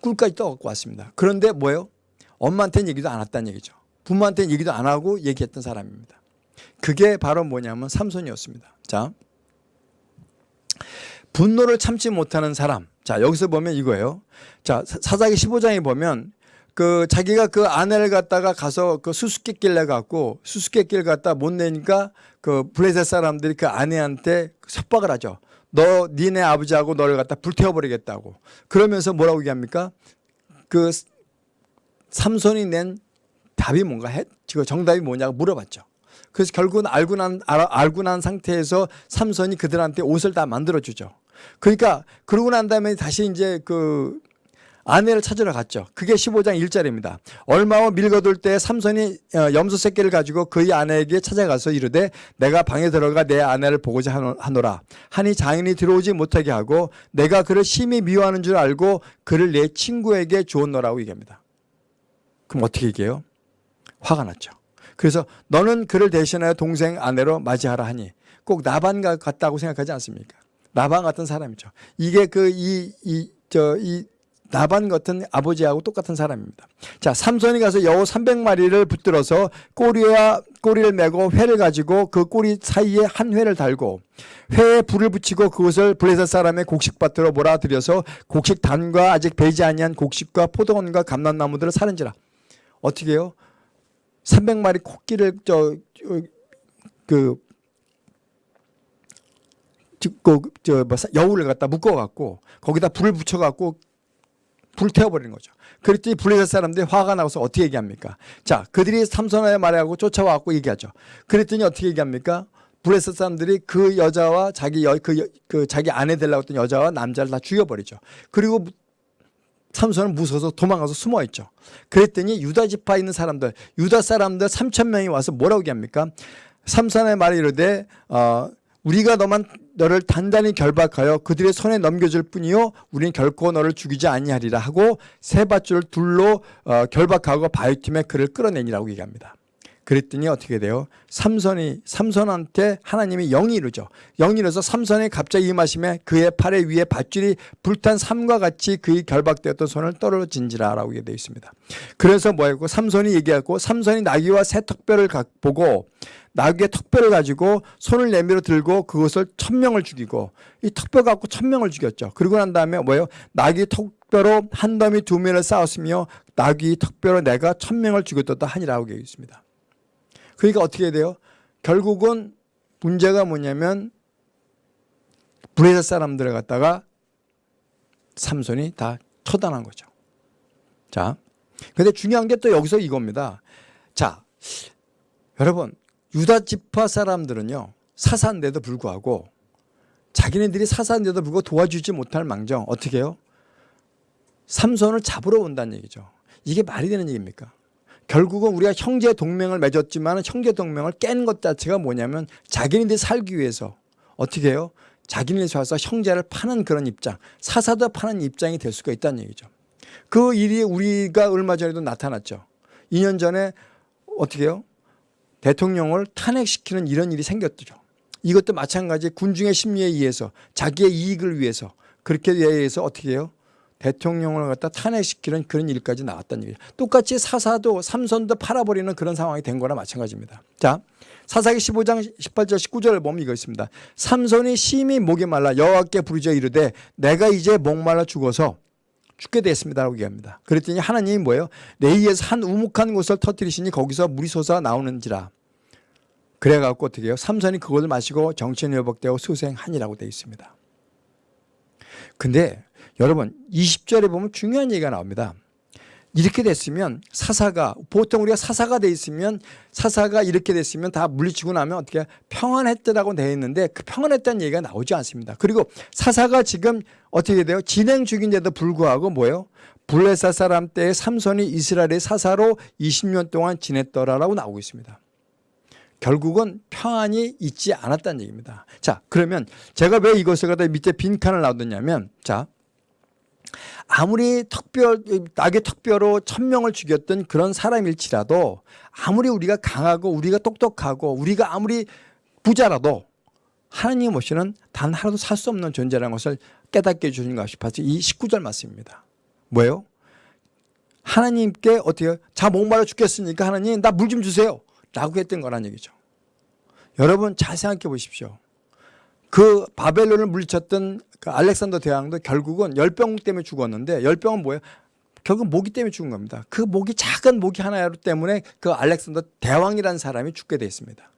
꿀까지 떠갖고 왔습니다. 그런데 뭐예요? 엄마한테는 얘기도 안 했다는 얘기죠. 부모한테는 얘기도 안 하고 얘기했던 사람입니다. 그게 바로 뭐냐면 삼손이었습니다. 자, 분노를 참지 못하는 사람. 자, 여기서 보면 이거예요. 자, 사사기 15장에 보면 그 자기가 그 아내를 갖다가 가서 그 수수께끼를 갖고 수수께끼를 갖다 못 내니까 그 블레셋 사람들이 그 아내한테 협박을 하죠. 너 니네 아버지하고 너를 갖다 불태워버리겠다고. 그러면서 뭐라고 얘기합니까? 그 삼손이 낸 답이 뭔가 해? 지금 정답이 뭐냐고 물어봤죠. 그래서 결국은 알고 난, 알 고 난 상태에서 삼손이 그들한테 옷을 다 만들어주죠. 그러니까 그러고 난 다음에 다시 이제 그 아내를 찾으러 갔죠. 그게 15장 1절입니다. 얼마 후 밀거둘 때 삼손이 어, 염소 새끼를 가지고 그의 아내에게 찾아가서 이르되 내가 방에 들어가 내 아내를 보고자 하노라. 하니 장인이 들어오지 못하게 하고 내가 그를 심히 미워하는 줄 알고 그를 내 친구에게 주었노라고 얘기합니다. 그럼 어떻게 얘기해요? 화가 났죠. 그래서 너는 그를 대신하여 동생 아내로 맞이하라 하니 꼭 나반 같다고 생각하지 않습니까? 나반 같은 사람이죠. 이게 그 이 이 저이 나반 같은 아버지하고 똑같은 사람입니다. 자, 삼손이 가서 여우 300마리를 붙들어서 꼬리와 꼬리를 메고 회를 가지고 그 꼬리 사이에 한 회를 달고 회에 불을 붙이고 그것을 블레셋 사람의 곡식밭으로 몰아들여서 곡식단과 아직 배지 아니한 곡식과 포도원과 감람나무들을 사는지라. 어떻게 해요? 300마리 코끼를 저 그 그, 저, 뭐, 여우를 갖다 묶어갖고, 거기다 불을 붙여갖고, 불태워버리는 거죠. 그랬더니 블레셋 사람들이 화가 나서 어떻게 얘기합니까? 자, 그들이 삼손의 말하고 쫓아와갖고 얘기하죠. 그랬더니 어떻게 얘기합니까? 블레셋 사람들이 그 여자와 자기 여, 그, 그 자기 아내 되려고 했던 여자와 남자를 다 죽여버리죠. 그리고 삼손은 무서워서 도망가서 숨어 있죠. 그랬더니 유다 지파 있는 사람들, 유다 사람들 3천 명이 와서 뭐라고 얘기합니까? 삼손의 말이 이르되 어, 우리가 너만 너를 단단히 결박하여 그들의 손에 넘겨줄 뿐이요 우리는 결코 너를 죽이지 아니하리라 하고 세 밧줄 둘로 어, 결박하고 바위팀에 그를 끌어내니라고 얘기합니다. 그랬더니 어떻게 돼요? 삼손이 삼손한테 하나님이 영이 이르죠. 영이 이르서 삼손이 갑자기 임하심에 그의 팔에 위에 밧줄이 불탄 삼과 같이 그의 결박되었던 손을 떨어진지라라고 되어 있습니다. 그래서 뭐였고 삼손이 얘기하고 삼손이 나귀와 새 턱뼈를 보고 나귀의 턱뼈를 가지고 손을 내밀어 들고 그것을 천 명을 죽이고 이 턱뼈 갖고 천 명을 죽였죠. 그리고 난 다음에 뭐예요? 나귀 턱뼈로 한 더미 두 면을 쌓았으며 나귀 턱뼈로 내가 천 명을 죽였다 하니라고 되어 있습니다. 그러니까 어떻게 돼요? 결국은 문제가 뭐냐면 브레셋 사람들을 갖다가 삼손이 다 처단한 거죠. 자, 근데 중요한 게 또 여기서 이겁니다. 자, 여러분 유다 지파 사람들은요 사사인데도 불구하고 자기네들이 사사인데도 불구하고 도와주지 못할 망정 어떻게 해요? 삼손을 잡으러 온다는 얘기죠. 이게 말이 되는 얘기입니까? 결국은 우리가 형제 동맹을 맺었지만 형제 동맹을 깬 것 자체가 뭐냐면 자기네들이 살기 위해서 어떻게 해요? 자기네들이 와서 형제를 파는 그런 입장, 사사도 파는 입장이 될 수가 있다는 얘기죠. 그 일이 우리가 얼마 전에도 나타났죠. 2년 전에 어떻게 해요? 대통령을 탄핵시키는 이런 일이 생겼죠. 이것도 마찬가지 군중의 심리에 의해서 자기의 이익을 위해서 그렇게 위해서 어떻게 해요? 대통령을 갖다 탄핵시키는 그런 일까지 나왔다는 얘기죠. 똑같이 사사도 삼선도 팔아버리는 그런 상황이 된 거나 마찬가지입니다. 자, 사사기 15장 18절 19절을 보면 이거 있습니다. 삼손이 심히 목이 말라 여호와께 부르짖어 이르되 내가 이제 목말라 죽어서 죽게 됐습니다라고 얘기합니다. 그랬더니 하나님이 뭐예요? 내 위에서 한 우묵한 곳을 터뜨리시니 거기서 물이 솟아 나오는지라. 그래갖고 어떻게 해요? 삼손이 그것을 마시고 정신이 회복되고 수생하니라고 되어 있습니다. 근데 여러분 20절에 보면 중요한 얘기가 나옵니다. 이렇게 됐으면 사사가 보통 우리가 사사가 돼 있으면 사사가 이렇게 됐으면 다 물리치고 나면 어떻게 평안했다라고 되어 있는데 그 평안했다는 얘기가 나오지 않습니다. 그리고 사사가 지금 어떻게 돼요? 진행 중인데도 불구하고 뭐예요? 블레사 사람 때 삼손이 이스라엘의 사사로 20년 동안 지냈더라라고 나오고 있습니다. 결국은 평안이 있지 않았다는 얘기입니다. 자, 그러면 제가 왜 이것을 갖다 밑에 빈칸을 놔뒀냐면 자, 아무리 턱뼈, 낙의 턱뼈로 천명을 죽였던 그런 사람일지라도 아무리 우리가 강하고 우리가 똑똑하고 우리가 아무리 부자라도 하나님 없이는 단 하나도 살 수 없는 존재라는 것을 깨닫게 해주신가 싶어서 이 19절 말씀입니다. 뭐예요? 하나님께 어떻게 자 목말라 죽겠으니까 하나님 나 물 좀 주세요 라고 했던 거란 얘기죠. 여러분 잘 생각해 보십시오. 그 바벨론을 물리쳤던 그 알렉산더 대왕도 결국은 열병 때문에 죽었는데 열병은 뭐예요? 결국 모기 때문에 죽은 겁니다. 그 모기 작은 모기 하나 때문에 그 알렉산더 대왕이라는 사람이 죽게 되어 있습니다.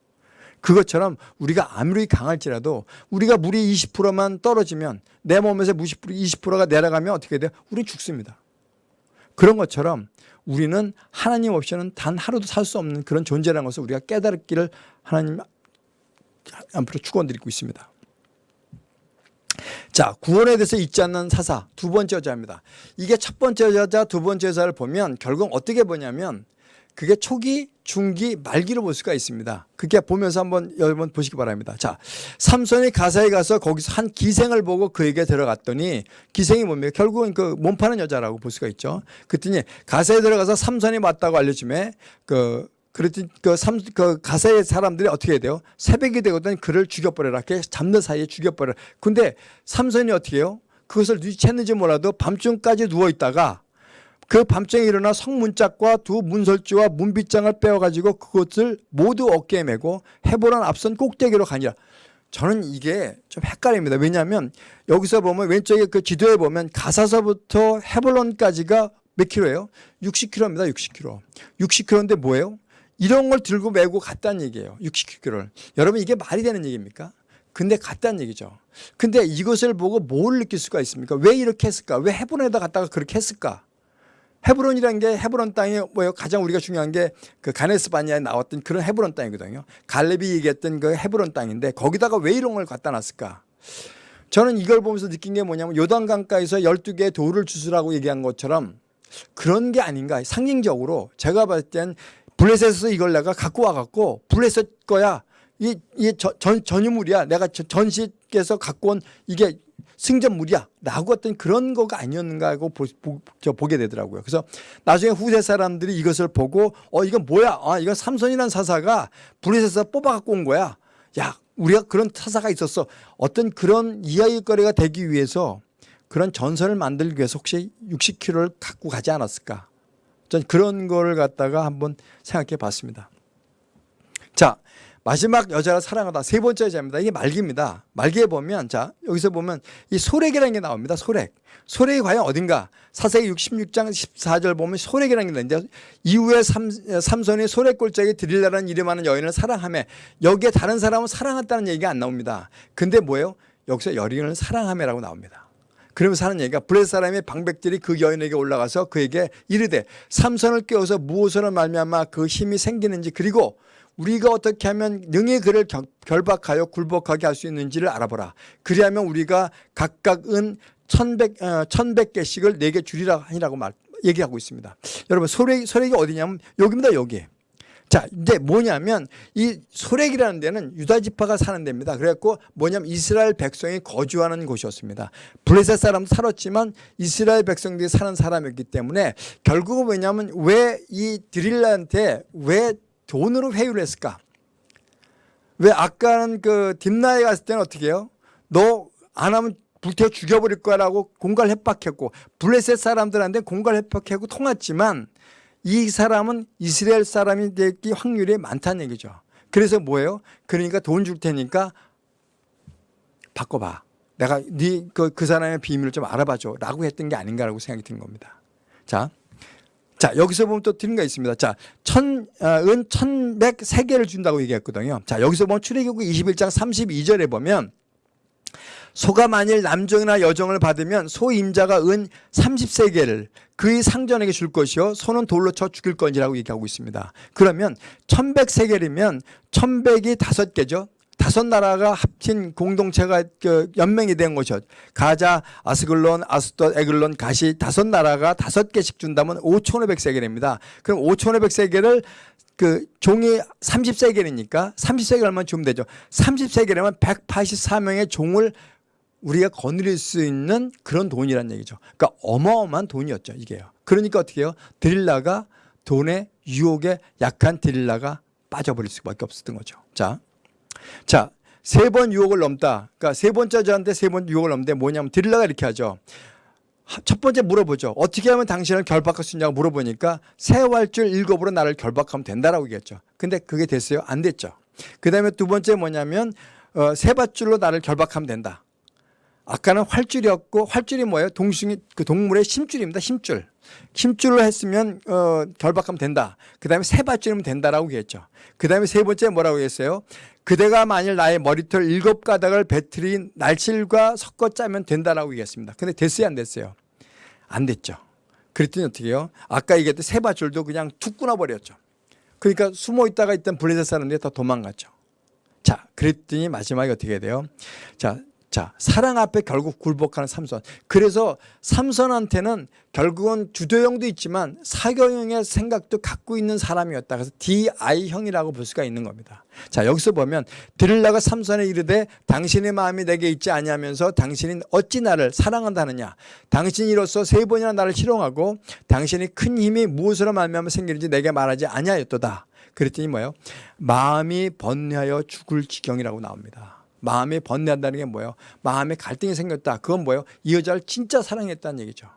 그것처럼 우리가 아무리 강할지라도 우리가 물이 20%만 떨어지면 내 몸에서 20%가 내려가면 어떻게 돼요? 우리 죽습니다. 그런 것처럼 우리는 하나님 없이는 단 하루도 살 수 없는 그런 존재라는 것을 우리가 깨달기를 하나님 앞으로 축원드리고 있습니다. 자, 구원에 대해서 잊지 않는 사사 두 번째 여자입니다. 이게 첫 번째 여자, 두 번째 여자를 보면 결국 어떻게 보냐면 그게 초기, 중기, 말기로 볼 수가 있습니다. 그게 보면서 한번 여러분 보시기 바랍니다. 자, 삼손이 가사에 가서 거기서 한 기생을 보고 그에게 들어갔더니 기생이 뭡니까? 결국은 그 몸 파는 여자라고 볼 수가 있죠. 그랬더니 가사에 들어가서 삼손이 맞다고 알려주면 그 그랬더니 그, 삼, 그 가사의 사람들이 어떻게 해야 돼요? 새벽이 되거든 그를 죽여버려라. 이렇게 잡는 사이에 죽여버려라. 근데 삼손이 어떻게 해요? 그것을 눈치챘는지 몰라도 밤중까지 누워있다가 그 밤중에 일어나 성문짝과 두 문설주와 문빗장을 빼어가지고 그것을 모두 어깨에 메고 해보란 앞선 꼭대기로 가니라. 저는 이게 좀 헷갈립니다. 왜냐하면 여기서 보면 왼쪽에 그 지도에 보면 가사서부터 헤볼론까지가 몇 킬로예요? 60킬로입니다. 60킬로. 60킬로인데 뭐예요? 이런 걸 들고 메고 갔다는 얘기예요. 60kg를. 여러분 이게 말이 되는 얘기입니까? 근데 갔다는 얘기죠. 근데 이것을 보고 뭘 느낄 수가 있습니까? 왜 이렇게 했을까? 왜 헤브론에다 갔다가 그렇게 했을까? 헤브론이라는 게 헤브론 땅이 뭐예요? 가장 우리가 중요한 게 그 가네스 바니아에 나왔던 그런 헤브론 땅이거든요. 갈렙이 얘기했던 그 헤브론 땅인데 거기다가 왜 이런 걸 갖다 놨을까? 저는 이걸 보면서 느낀 게 뭐냐면 요단강가에서 12개의 돌을 주스라고 얘기한 것처럼 그런 게 아닌가 상징적으로 제가 봤을 땐 블레셋에서 이걸 내가 갖고 와갖고 블레셋 거야. 이, 이 전, 전유물이야. 내가 전시께서 갖고 온 이게 승전물이야. 라고 어떤 그런 거가 아니었는가 하고 보, 보, 저 보게 되더라고요. 그래서 나중에 후세 사람들이 이것을 보고 어, 이건 뭐야? 아, 이건 삼손이라는 사사가 블레셋에서 뽑아 갖고 온 거야. 야, 우리가 그런 사사가 있었어. 어떤 그런 이야기거리가 되기 위해서 그런 전설을 만들기 위해서 혹시 60kg를 갖고 가지 않았을까? 전 그런 거를 갖다가 한번 생각해 봤습니다. 자, 마지막 여자를 사랑하다 세 번째 여자입니다. 이게 말기입니다. 말기에 보면 자 여기서 보면 이 소렉이라는 게 나옵니다. 소렉. 소렉이 과연 어딘가? 사세기 66장 14절 보면 소렉이라는 게 나는데 이후에 삼, 삼손이 소렉 골짜기 드릴라라는 이름하는 여인을 사랑하며 여기에 다른 사람은 사랑했다는 얘기가 안 나옵니다. 근데 뭐예요? 여기서 여인을 사랑하며라고 나옵니다. 그러면서 하는 얘기가 블레 사람의 방백들이 그 여인에게 올라가서 그에게 이르되 삼선을 깨워서 무엇으로 말미암아 그 힘이 생기는지 그리고 우리가 어떻게 하면 능히 그를 결박하여 굴복하게 할 수 있는지를 알아보라. 그리하면 우리가 각각은 천백, 어, 천백 개씩을 내게 주리라 하니라고 말, 얘기하고 있습니다. 여러분, 소렉, 소렉이 어디냐면 여기입니다, 여기. 자, 이제 뭐냐면 이 소렉이라는 데는 유다 지파가 사는 데입니다. 그래갖고 뭐냐면 이스라엘 백성이 거주하는 곳이었습니다. 블레셋 사람 살았지만 이스라엘 백성들이 사는 사람이었기 때문에 결국은 왜냐면 왜 이 드릴라한테 왜 돈으로 회유를 했을까? 왜 아까는 그 딥나에 갔을 때는 어떻게 해요? 너 안 하면 불태워 죽여버릴 거라고 공갈 협박했고 블레셋 사람들한테 공갈 협박하고 통했지만 이 사람은 이스라엘 사람이 될 확률이 많다는 얘기죠. 그래서 뭐예요? 그러니까 돈 줄 테니까 바꿔봐. 내가 네그 그 사람의 비밀을 좀 알아봐줘 라고 했던 게 아닌가라고 생각이 드는 겁니다. 자, 자 여기서 보면 또 드는 거 있습니다. 자, 천, 어, 은 천백 세 개를 준다고 얘기했거든요. 자, 여기서 보면 출애굽기 21장 32절에 보면 소가 만일 남종이나 여종을 받으면 소 임자가 은 30세계를 그의 상전에게 줄 것이요 소는 돌로 쳐 죽일 건지라고 얘기하고 있습니다. 그러면 1100세계이면 1100이 다섯 개죠. 다섯 나라가 합친 공동체가 그 연맹이 된 것이죠. 가자, 아스글론, 아스돗, 에글론, 가시 다섯 나라가 다섯 개씩 준다면 5,500세계입니다. 그럼 5,500세계를 그 종이 30세계니까 30세계 얼마 주면 되죠. 30세계라면 184명의 종을 우리가 거느릴 수 있는 그런 돈이란 얘기죠. 그러니까 어마어마한 돈이었죠, 이게요. 그러니까 어떻게 해요? 드릴라가 돈의 유혹에 약한 드릴라가 빠져버릴 수밖에 없었던 거죠. 자, 자, 세 번 유혹을 넘다. 그러니까 세 번째 저한테 세 번 유혹을 넘는데 뭐냐면 드릴라가 이렇게 하죠. 첫 번째 물어보죠. 어떻게 하면 당신을 결박할 수 있냐고 물어보니까 세 활줄 일곱으로 나를 결박하면 된다라고 얘기했죠. 근데 그게 됐어요? 안 됐죠. 그 다음에 두 번째 뭐냐면 어, 세 밧줄로 나를 결박하면 된다. 아까는 활줄이었고 활줄이 뭐예요? 동숭이 그 동물의 심줄입니다. 심줄. 힘줄로 했으면 어, 결박하면 된다. 그 다음에 세 밧줄이면 된다라고 얘기했죠. 그 다음에 세 번째 뭐라고 했어요? 그대가 만일 나의 머리털 일곱 가닥을 배틀인 날실과 섞어 짜면 된다라고 얘기했습니다. 근데 됐어요 안 됐어요? 안 됐죠. 그랬더니 어떻게 해요? 아까 얘기했던 세 밧줄도 그냥 툭 끊어버렸죠. 그러니까 숨어 있다가 있던 블레셋 사람들이 다 도망갔죠. 자, 그랬더니 마지막에 어떻게 돼요? 자, 자, 사랑 앞에 결국 굴복하는 삼선. 그래서 삼선한테는 결국은 주도형도 있지만 사교형의 생각도 갖고 있는 사람이었다. 그래서 DI형이라고 볼 수가 있는 겁니다. 자, 여기서 보면 드릴라가 삼선에 이르되 당신의 마음이 내게 있지 아니하면서 당신이 어찌 나를 사랑한다느냐. 당신이로서 세 번이나 나를 희롱하고 당신이 큰 힘이 무엇으로 말미암아 생기는지 내게 말하지 아니하였도다. 그랬더니 뭐예요? 마음이 번뇌하여 죽을 지경이라고 나옵니다. 마음에 번뇌한다는 게 뭐예요? 마음에 갈등이 생겼다. 그건 뭐예요? 이 여자를 진짜 사랑했다는 얘기죠.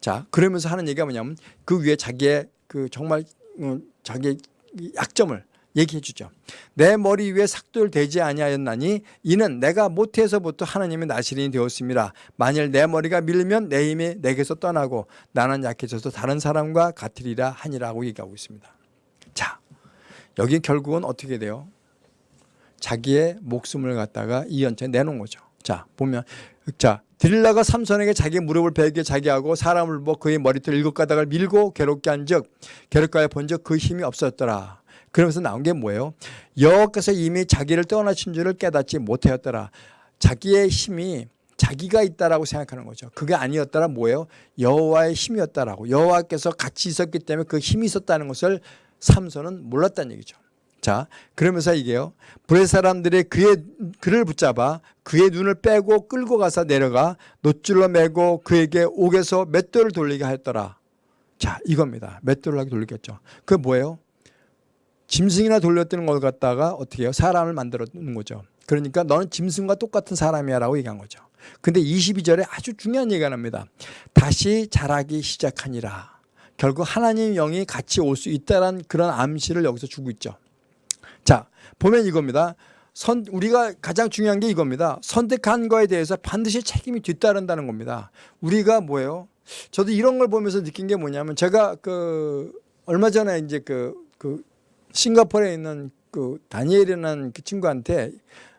자, 그러면서 하는 얘기가 뭐냐면 그 위에 자기의 그 정말 음, 자기의 약점을 얘기해 주죠. 내 머리 위에 대지 아니하였나니 이는 내가 못해서부터 하나님의 나시린이 되었습니다. 만일 내 머리가 밀면 내 힘이 내게서 떠나고 나는 약해져서 다른 사람과 같으리라 하니라고 얘기하고 있습니다. 자, 여기 결국은 어떻게 돼요? 자기의 목숨을 갖다가 이 연차에 내놓은 거죠. 자 보면 자 드릴라가 삼손에게 자기 무릎을 베게 자기 하고 사람을 뭐 그의 머리털 일곱 가닥을 밀고 괴롭게 한즉 괴롭게 본즉 그 힘이 없었더라. 그러면서 나온 게 뭐예요? 여호와께서 이미 자기를 떠나신 줄을 깨닫지 못하였더라. 자기의 힘이 자기가 있다라고 생각하는 거죠. 그게 아니었더라 뭐예요? 여호와의 힘이었다라고. 여호와께서 같이 있었기 때문에 그 힘이 있었다는 것을 삼손은 몰랐다는 얘기죠. 자, 그러면서 이게요. 브레 사람들이 그의 그를 붙잡아 그의 눈을 빼고 끌고 가서 내려가 노줄로 매고 그에게 옥에서 맷돌을 돌리게 했더라. 자, 이겁니다. 맷돌을 하게 돌리겠죠. 그 뭐예요? 짐승이나 돌렸던 걸 갖다가 어떻게 해요? 사람을 만들어 놓는 거죠. 그러니까 너는 짐승과 똑같은 사람이야 라고 얘기한 거죠. 근데 22절에 아주 중요한 얘기가 납니다. 다시 자라기 시작하니라. 결국 하나님 영이 같이 올 수 있다는 그런 암시를 여기서 주고 있죠. 자, 보면 이겁니다. 선, 우리가 가장 중요한 게 이겁니다. 선택한 거에 대해서 반드시 책임이 뒤따른다는 겁니다. 우리가 뭐예요? 저도 이런 걸 보면서 느낀 게 뭐냐면 제가 그 얼마 전에 이제 그, 그 싱가포르에 있는 그 다니엘이라는 그 친구한테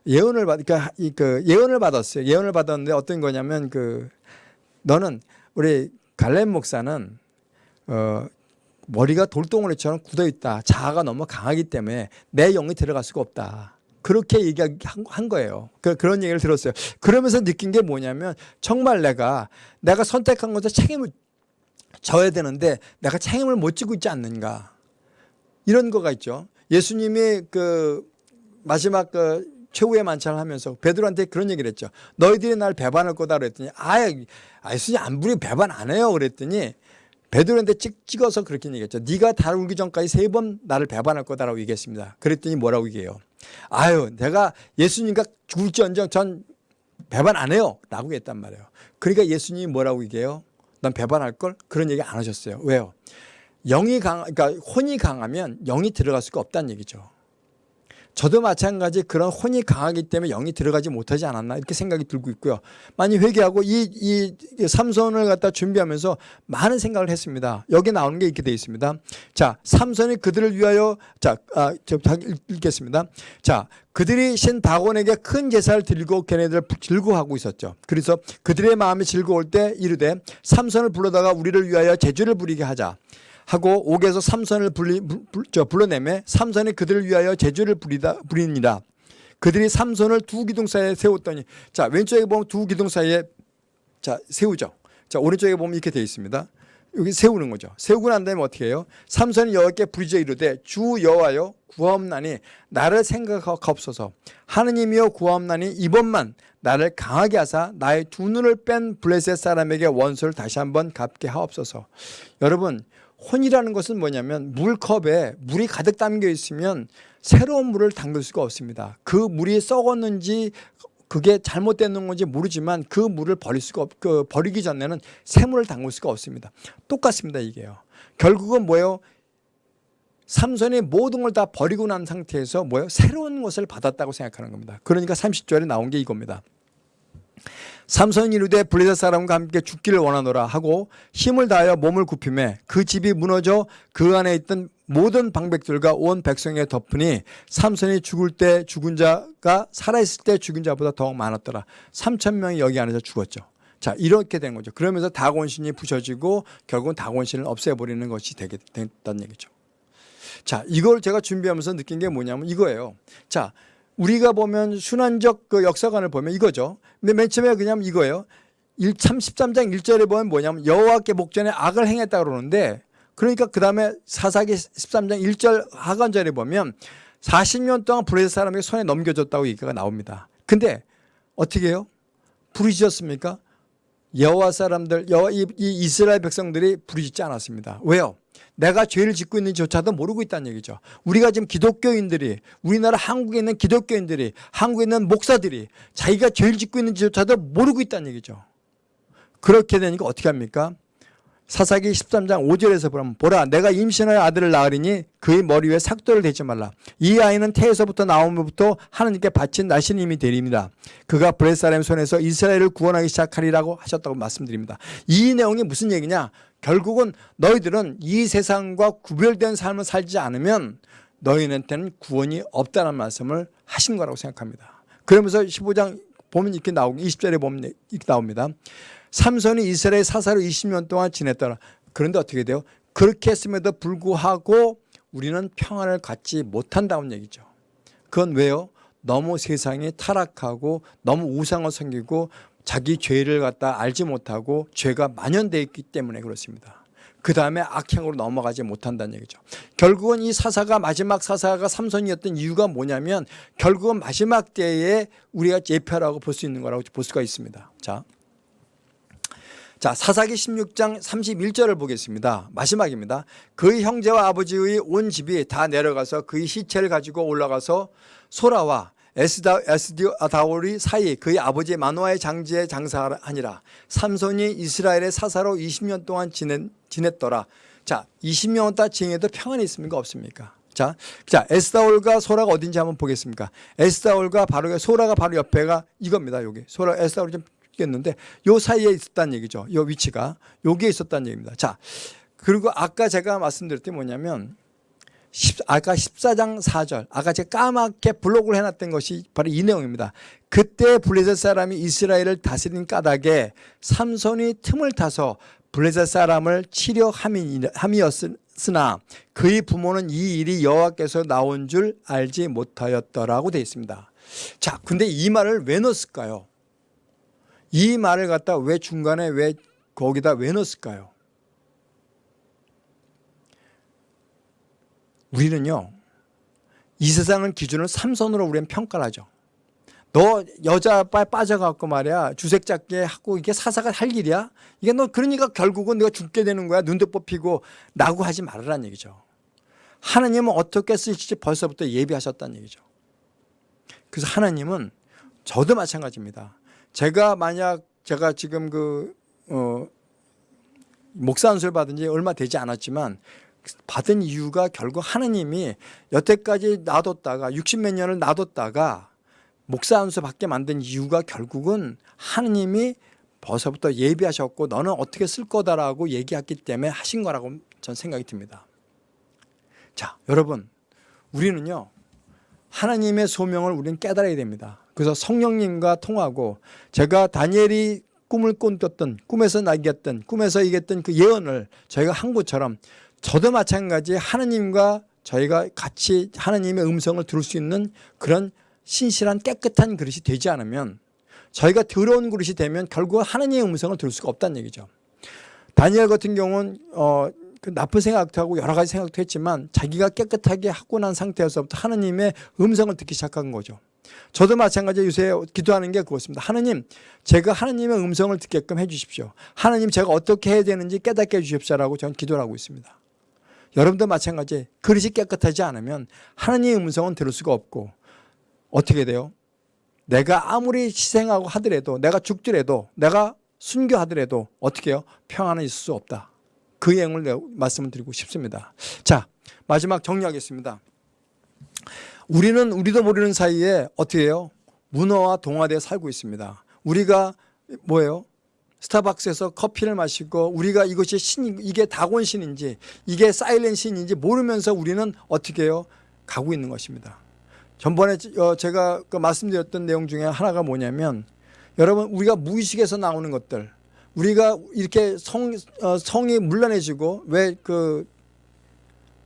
예언을 받, 그러니까 그 예언을 받았어요. 예언을 받았는데 어떤 거냐면 그 너는 우리 갈렙 목사는 어 머리가 돌덩어리처럼 굳어 있다. 자아가 너무 강하기 때문에 내 영이 들어갈 수가 없다. 그렇게 얘기한 거예요. 그, 그런 얘기를 들었어요. 그러면서 느낀 게 뭐냐면 정말 내가 내가 선택한 것에 책임을 져야 되는데 내가 책임을 못 지고 있지 않는가. 이런 거가 있죠. 예수님이 그 마지막 그 최후의 만찬을 하면서 베드로한테 그런 얘기를 했죠. 너희들이 날 배반할 거다 그랬더니 아예 아, 예수님 안 부리 배반 안 해요 그랬더니 베드로한테 찍, 찍어서 그렇게 얘기했죠. 네가 달 울기 전까지 세 번 나를 배반할 거다라고 얘기했습니다. 그랬더니 뭐라고 얘기해요. 아유 내가 예수님과 죽을지언정 전 배반 안 해요 라고 했단 말이에요. 그러니까 예수님이 뭐라고 얘기해요. 난 배반할 걸 그런 얘기 안 하셨어요. 왜요? 영이 강, 그러니까 혼이 강하면 영이 들어갈 수가 없다는 얘기죠. 저도 마찬가지 그런 혼이 강하기 때문에 영이 들어가지 못하지 않았나 이렇게 생각이 들고 있고요. 많이 회개하고 이, 이 삼손을 갖다 준비하면서 많은 생각을 했습니다. 여기 나오는 게 이렇게 되어 있습니다. 자, 삼손이 그들을 위하여 자, 아, 저 읽겠습니다. 자, 그들이 신 다곤에게 큰 제사를 드리고 걔네들 즐거워하고 있었죠. 그래서 그들의 마음이 즐거울 때 이르되 삼손을 불러다가 우리를 위하여 제주를 부리게 하자. 하고 옥에서 삼선을 불리, 불, 저, 불러내매 삼선이 그들을 위하여 제주를 부리다, 부리니라. 그들이 삼선을 두 기둥 사이에 세웠더니 자 왼쪽에 보면 두 기둥 사이에 자 세우죠. 자 오른쪽에 보면 이렇게 되어 있습니다. 여기 세우는 거죠. 세우고 난 다음에 어떻게 해요? 삼선이 여호와께 부르짖어 이르되 주 여호와여 구하옵나니 나를 생각하옵소서 하느님이여 구하옵나니 이번만 나를 강하게 하사 나의 두 눈을 뺀 블레셋 사람에게 원수를 다시 한번 갚게 하옵소서 여러분 혼이라는 것은 뭐냐면 물컵에 물이 가득 담겨 있으면 새로운 물을 담글 수가 없습니다. 그 물이 썩었는지 그게 잘못된 건지 모르지만 그 물을 버릴 수가 없, 그 버리기 전에는 새 물을 담글 수가 없습니다. 똑같습니다, 이게요. 결국은 뭐예요? 삼손이 모든 걸 다 버리고 난 상태에서 뭐예요? 새로운 것을 받았다고 생각하는 겁니다. 그러니까 30절에 나온 게 이겁니다. 삼손이 이르되 블레셋 사람과 함께 죽기를 원하노라 하고 힘을 다하여 몸을 굽히매 그 집이 무너져 그 안에 있던 모든 방백들과 온 백성에 덮으니 삼손이 죽을 때 죽은 자가 살아있을 때 죽은 자보다 더 많았더라. 3천 명이 여기 안에서 죽었죠. 자 이렇게 된 거죠. 그러면서 다곤신이 부셔지고 결국은 다곤신을 없애버리는 것이 되게 됐다는 얘기죠. 자 이걸 제가 준비하면서 느낀 게 뭐냐면 이거예요. 자 우리가 보면 순환적 그 역사관을 보면 이거죠. 근데 맨 처음에 그냥 이거예요. 33장 1절에 보면 뭐냐면 여호와께 목전에 악을 행했다 그러는데 그러니까 그 다음에 사사기 13장 1절 하반절에 보면 40년 동안 블레셋 사람에게 손에 넘겨줬다고 얘기가 나옵니다. 근데 어떻게 해요? 부르짖었습니까? 여호와 사람들, 여호와 이, 이 이스라엘 백성들이 부르짖지 않았습니다. 왜요? 내가 죄를 짓고 있는지조차도 모르고 있다는 얘기죠. 우리가 지금 기독교인들이 우리나라 한국에 있는 기독교인들이 한국에 있는 목사들이 자기가 죄를 짓고 있는지조차도 모르고 있다는 얘기죠. 그렇게 되니까 어떻게 합니까? 사사기 13장 5절에서 보면 보라 내가 임신하여 아들을 낳으리니 그의 머리 위에 삭도를 대지 말라 이 아이는 태에서부터 나옴으로부터 하나님께 바친 나신님이 되립니다 그가 브레사렘 손에서 이스라엘을 구원하기 시작하리라고 하셨다고 말씀드립니다 이 내용이 무슨 얘기냐 결국은 너희들은 이 세상과 구별된 삶을 살지 않으면 너희한테는 구원이 없다는 말씀을 하신 거라고 생각합니다. 그러면서 15장 보면 이렇게 나오고 20절에 보면 이렇게 나옵니다. 삼손이 이스라엘 사사로 20년 동안 지냈더라. 그런데 어떻게 돼요? 그렇게 했음에도 불구하고 우리는 평안을 갖지 못한다는 얘기죠. 그건 왜요? 너무 세상이 타락하고 너무 우상을 섬기고 자기 죄를 갖다 알지 못하고 죄가 만연되어 있기 때문에 그렇습니다. 그 다음에 악행으로 넘어가지 못한다는 얘기죠. 결국은 이 사사가 마지막 사사가 삼손이었던 이유가 뭐냐면 결국은 마지막 때에 우리가 예표라고 볼 수 있는 거라고 볼 수가 있습니다. 자, 자 사사기 16장 31절을 보겠습니다. 마지막입니다. 그의 형제와 아버지의 온 집이 다 내려가서 그의 시체를 가지고 올라가서 소라와 에스다, 에스다올이 사이 그의 아버지 마노아의 장지에 장사하니라. 삼손이 이스라엘의 사사로 20년 동안 지냈, 지냈더라. 자 20년 동안 지내도 평안이 있습니까? 없습니까? 자, 자 에스다올과 소라가 어딘지 한번 보겠습니까? 에스다올과 바로 소라가 바로 옆에가 이겁니다 여기. 소라 에스다올이 좀 있겠는데 요 사이에 있었다는 얘기죠 요 위치가 여기에 있었다는 얘기입니다 자 그리고 아까 제가 말씀드렸던 뭐냐면 10, 아까 14장 4절 아까 제가 까맣게 블록을 해놨던 것이 바로 이 내용입니다. 그때 블레셋 사람이 이스라엘을 다스린 까닭에 삼손이 틈을 타서 블레셋 사람을 치려 함이었으나 그의 부모는 이 일이 여호와께서 나온 줄 알지 못하였더라고 되어 있습니다. 자, 근데 이 말을 왜 넣었을까요? 이 말을 갖다 왜 중간에 왜 거기다 왜 넣었을까요? 우리는요 이 세상은 기준을 삼선으로 우리는 평가를 하죠 너 여자 빠 빠져갖고 말이야 주색 잡게 하고 이게 사사가 할 일이야? 이게 너 그러니까 결국은 네가 죽게 되는 거야 눈도 뽑히고 나고 하지 말으란 얘기죠. 하나님은 어떻게 쓰실지 벌써부터 예비하셨다는 얘기죠. 그래서 하나님은 저도 마찬가지입니다. 제가 만약 제가 지금 그 어, 목사 안수를 받은 지 얼마 되지 않았지만 받은 이유가 결국 하나님이 여태까지 놔뒀다가 60몇 년을 놔뒀다가 목사 안수 받게 만든 이유가 결국은 하나님이 벌써부터 예비하셨고 너는 어떻게 쓸 거다라고 얘기했기 때문에 하신 거라고 전 생각이 듭니다. 자, 여러분 우리는요 하나님의 소명을 우리는 깨달아야 됩니다. 그래서 성령님과 통하고 제가 다니엘이 꿈을 꾼었던 꿈에서 나겠던 꿈에서 이겼던 그 예언을 저희가 한 것처럼 저도 마찬가지 하나님과 저희가 같이 하나님의 음성을 들을 수 있는 그런 신실한 깨끗한 그릇이 되지 않으면 저희가 더러운 그릇이 되면 결국 하나님의 음성을 들을 수가 없다는 얘기죠. 다니엘 같은 경우는 어, 그 나쁜 생각도 하고 여러 가지 생각도 했지만 자기가 깨끗하게 하고 난 상태에서부터 하나님의 음성을 듣기 시작한 거죠. 저도 마찬가지 요새 기도하는 게 그렇습니다. 하나님, 제가 하나님의 음성을 듣게끔 해주십시오. 하나님, 제가 어떻게 해야 되는지 깨닫게 해주십시오라고 저는 기도를 하고 있습니다. 여러분도 마찬가지 그릇이 깨끗하지 않으면 하나님의 음성은 들을 수가 없고 어떻게 돼요? 내가 아무리 희생하고 하더라도 내가 죽더라도 내가 순교하더라도 어떻게 해요? 평안은 있을 수 없다. 그 내용을 말씀을 드리고 싶습니다. 자 마지막 정리하겠습니다. 우리는 우리도 모르는 사이에 어떻게 해요? 문어와 동화대에 살고 있습니다. 우리가 뭐예요? 스타벅스에서 커피를 마시고 우리가 이것이 신 이게 다곤신인지 이게 사일렌신인지 모르면서 우리는 어떻게 해요? 가고 있는 것입니다. 전번에 어, 제가 그 말씀드렸던 내용 중에 하나가 뭐냐면 여러분 우리가 무의식에서 나오는 것들 우리가 이렇게 성, 어, 성이 문란해지고 왜그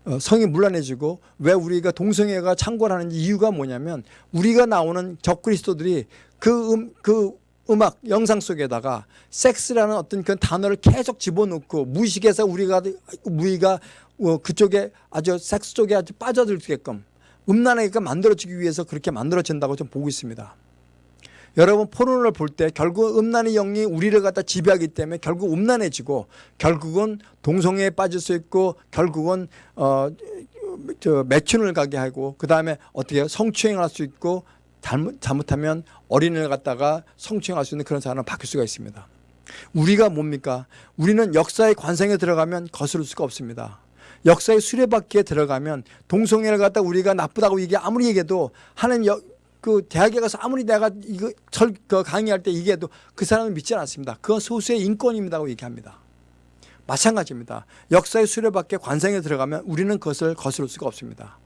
어, 성이 문란해지고 왜 우리가 동성애가 창궐하는지 이유가 뭐냐면 우리가 나오는 적그리스도들이 그, 음, 그 음악 영상 속에다가 섹스라는 어떤 그 단어를 계속 집어넣고 무의식에서 우리가 우리가 어, 그쪽에 아주 섹스 쪽에 아주 빠져들게끔 음란하게끔 만들어지기 위해서 그렇게 만들어진다고 좀 보고 있습니다. 여러분 포르노를 볼때 결국 음란의 영이 우리를 갖다 지배하기 때문에 결국 음란해지고 결국은 동성애에 빠질 수 있고 결국은 어, 저 매춘을 가게 하고 그 다음에 어떻게 성추행을 할 수 있고 잘못, 잘못하면 어린이를 갖다가 성추행할 수 있는 그런 사람을 바뀔 수가 있습니다. 우리가 뭡니까? 우리는 역사의 관성에 들어가면 거스를 수가 없습니다. 역사의 수레바퀴에 들어가면 동성애를 갖다 우리가 나쁘다고 얘기 아무리 얘기해도 하나님 여, 그 대학에 가서 아무리 내가 이거 절, 그 강의할 때 얘기해도 그 사람은 믿지 않습니다. 그건 소수의 인권입니다고 얘기합니다. 마찬가지입니다. 역사의 수레바퀴 관성에 들어가면 우리는 그것을 거스를 수가 없습니다.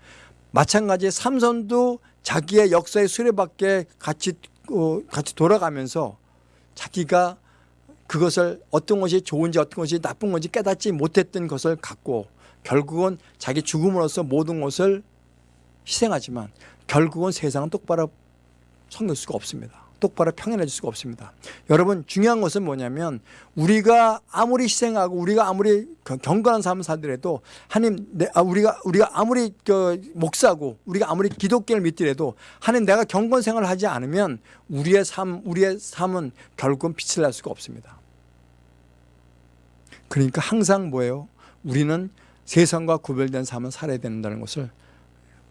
마찬가지 삼선도 자기의 역사의 수레바퀴에 같이 어, 같이 돌아가면서 자기가 그것을 어떤 것이 좋은지 어떤 것이 나쁜 건지 깨닫지 못했던 것을 갖고 결국은 자기 죽음으로써 모든 것을 희생하지만 결국은 세상은 똑바로 섬길 수가 없습니다. 똑바로 평안해질 수가 없습니다. 여러분 중요한 것은 뭐냐면 우리가 아무리 희생하고 우리가 아무리 경건한 삶을 살더라도 하나님 아, 우리가 우리가 아무리 그 목사고 우리가 아무리 기독교를 믿더라도 하나님 내가 경건 생활을 하지 않으면 우리의 삶 우리의 삶은 결국은 빛을 낼 수가 없습니다. 그러니까 항상 뭐예요? 우리는 세상과 구별된 삶을 살아야 된다는 것을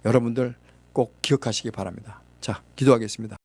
여러분들 꼭 기억하시기 바랍니다. 자, 기도하겠습니다.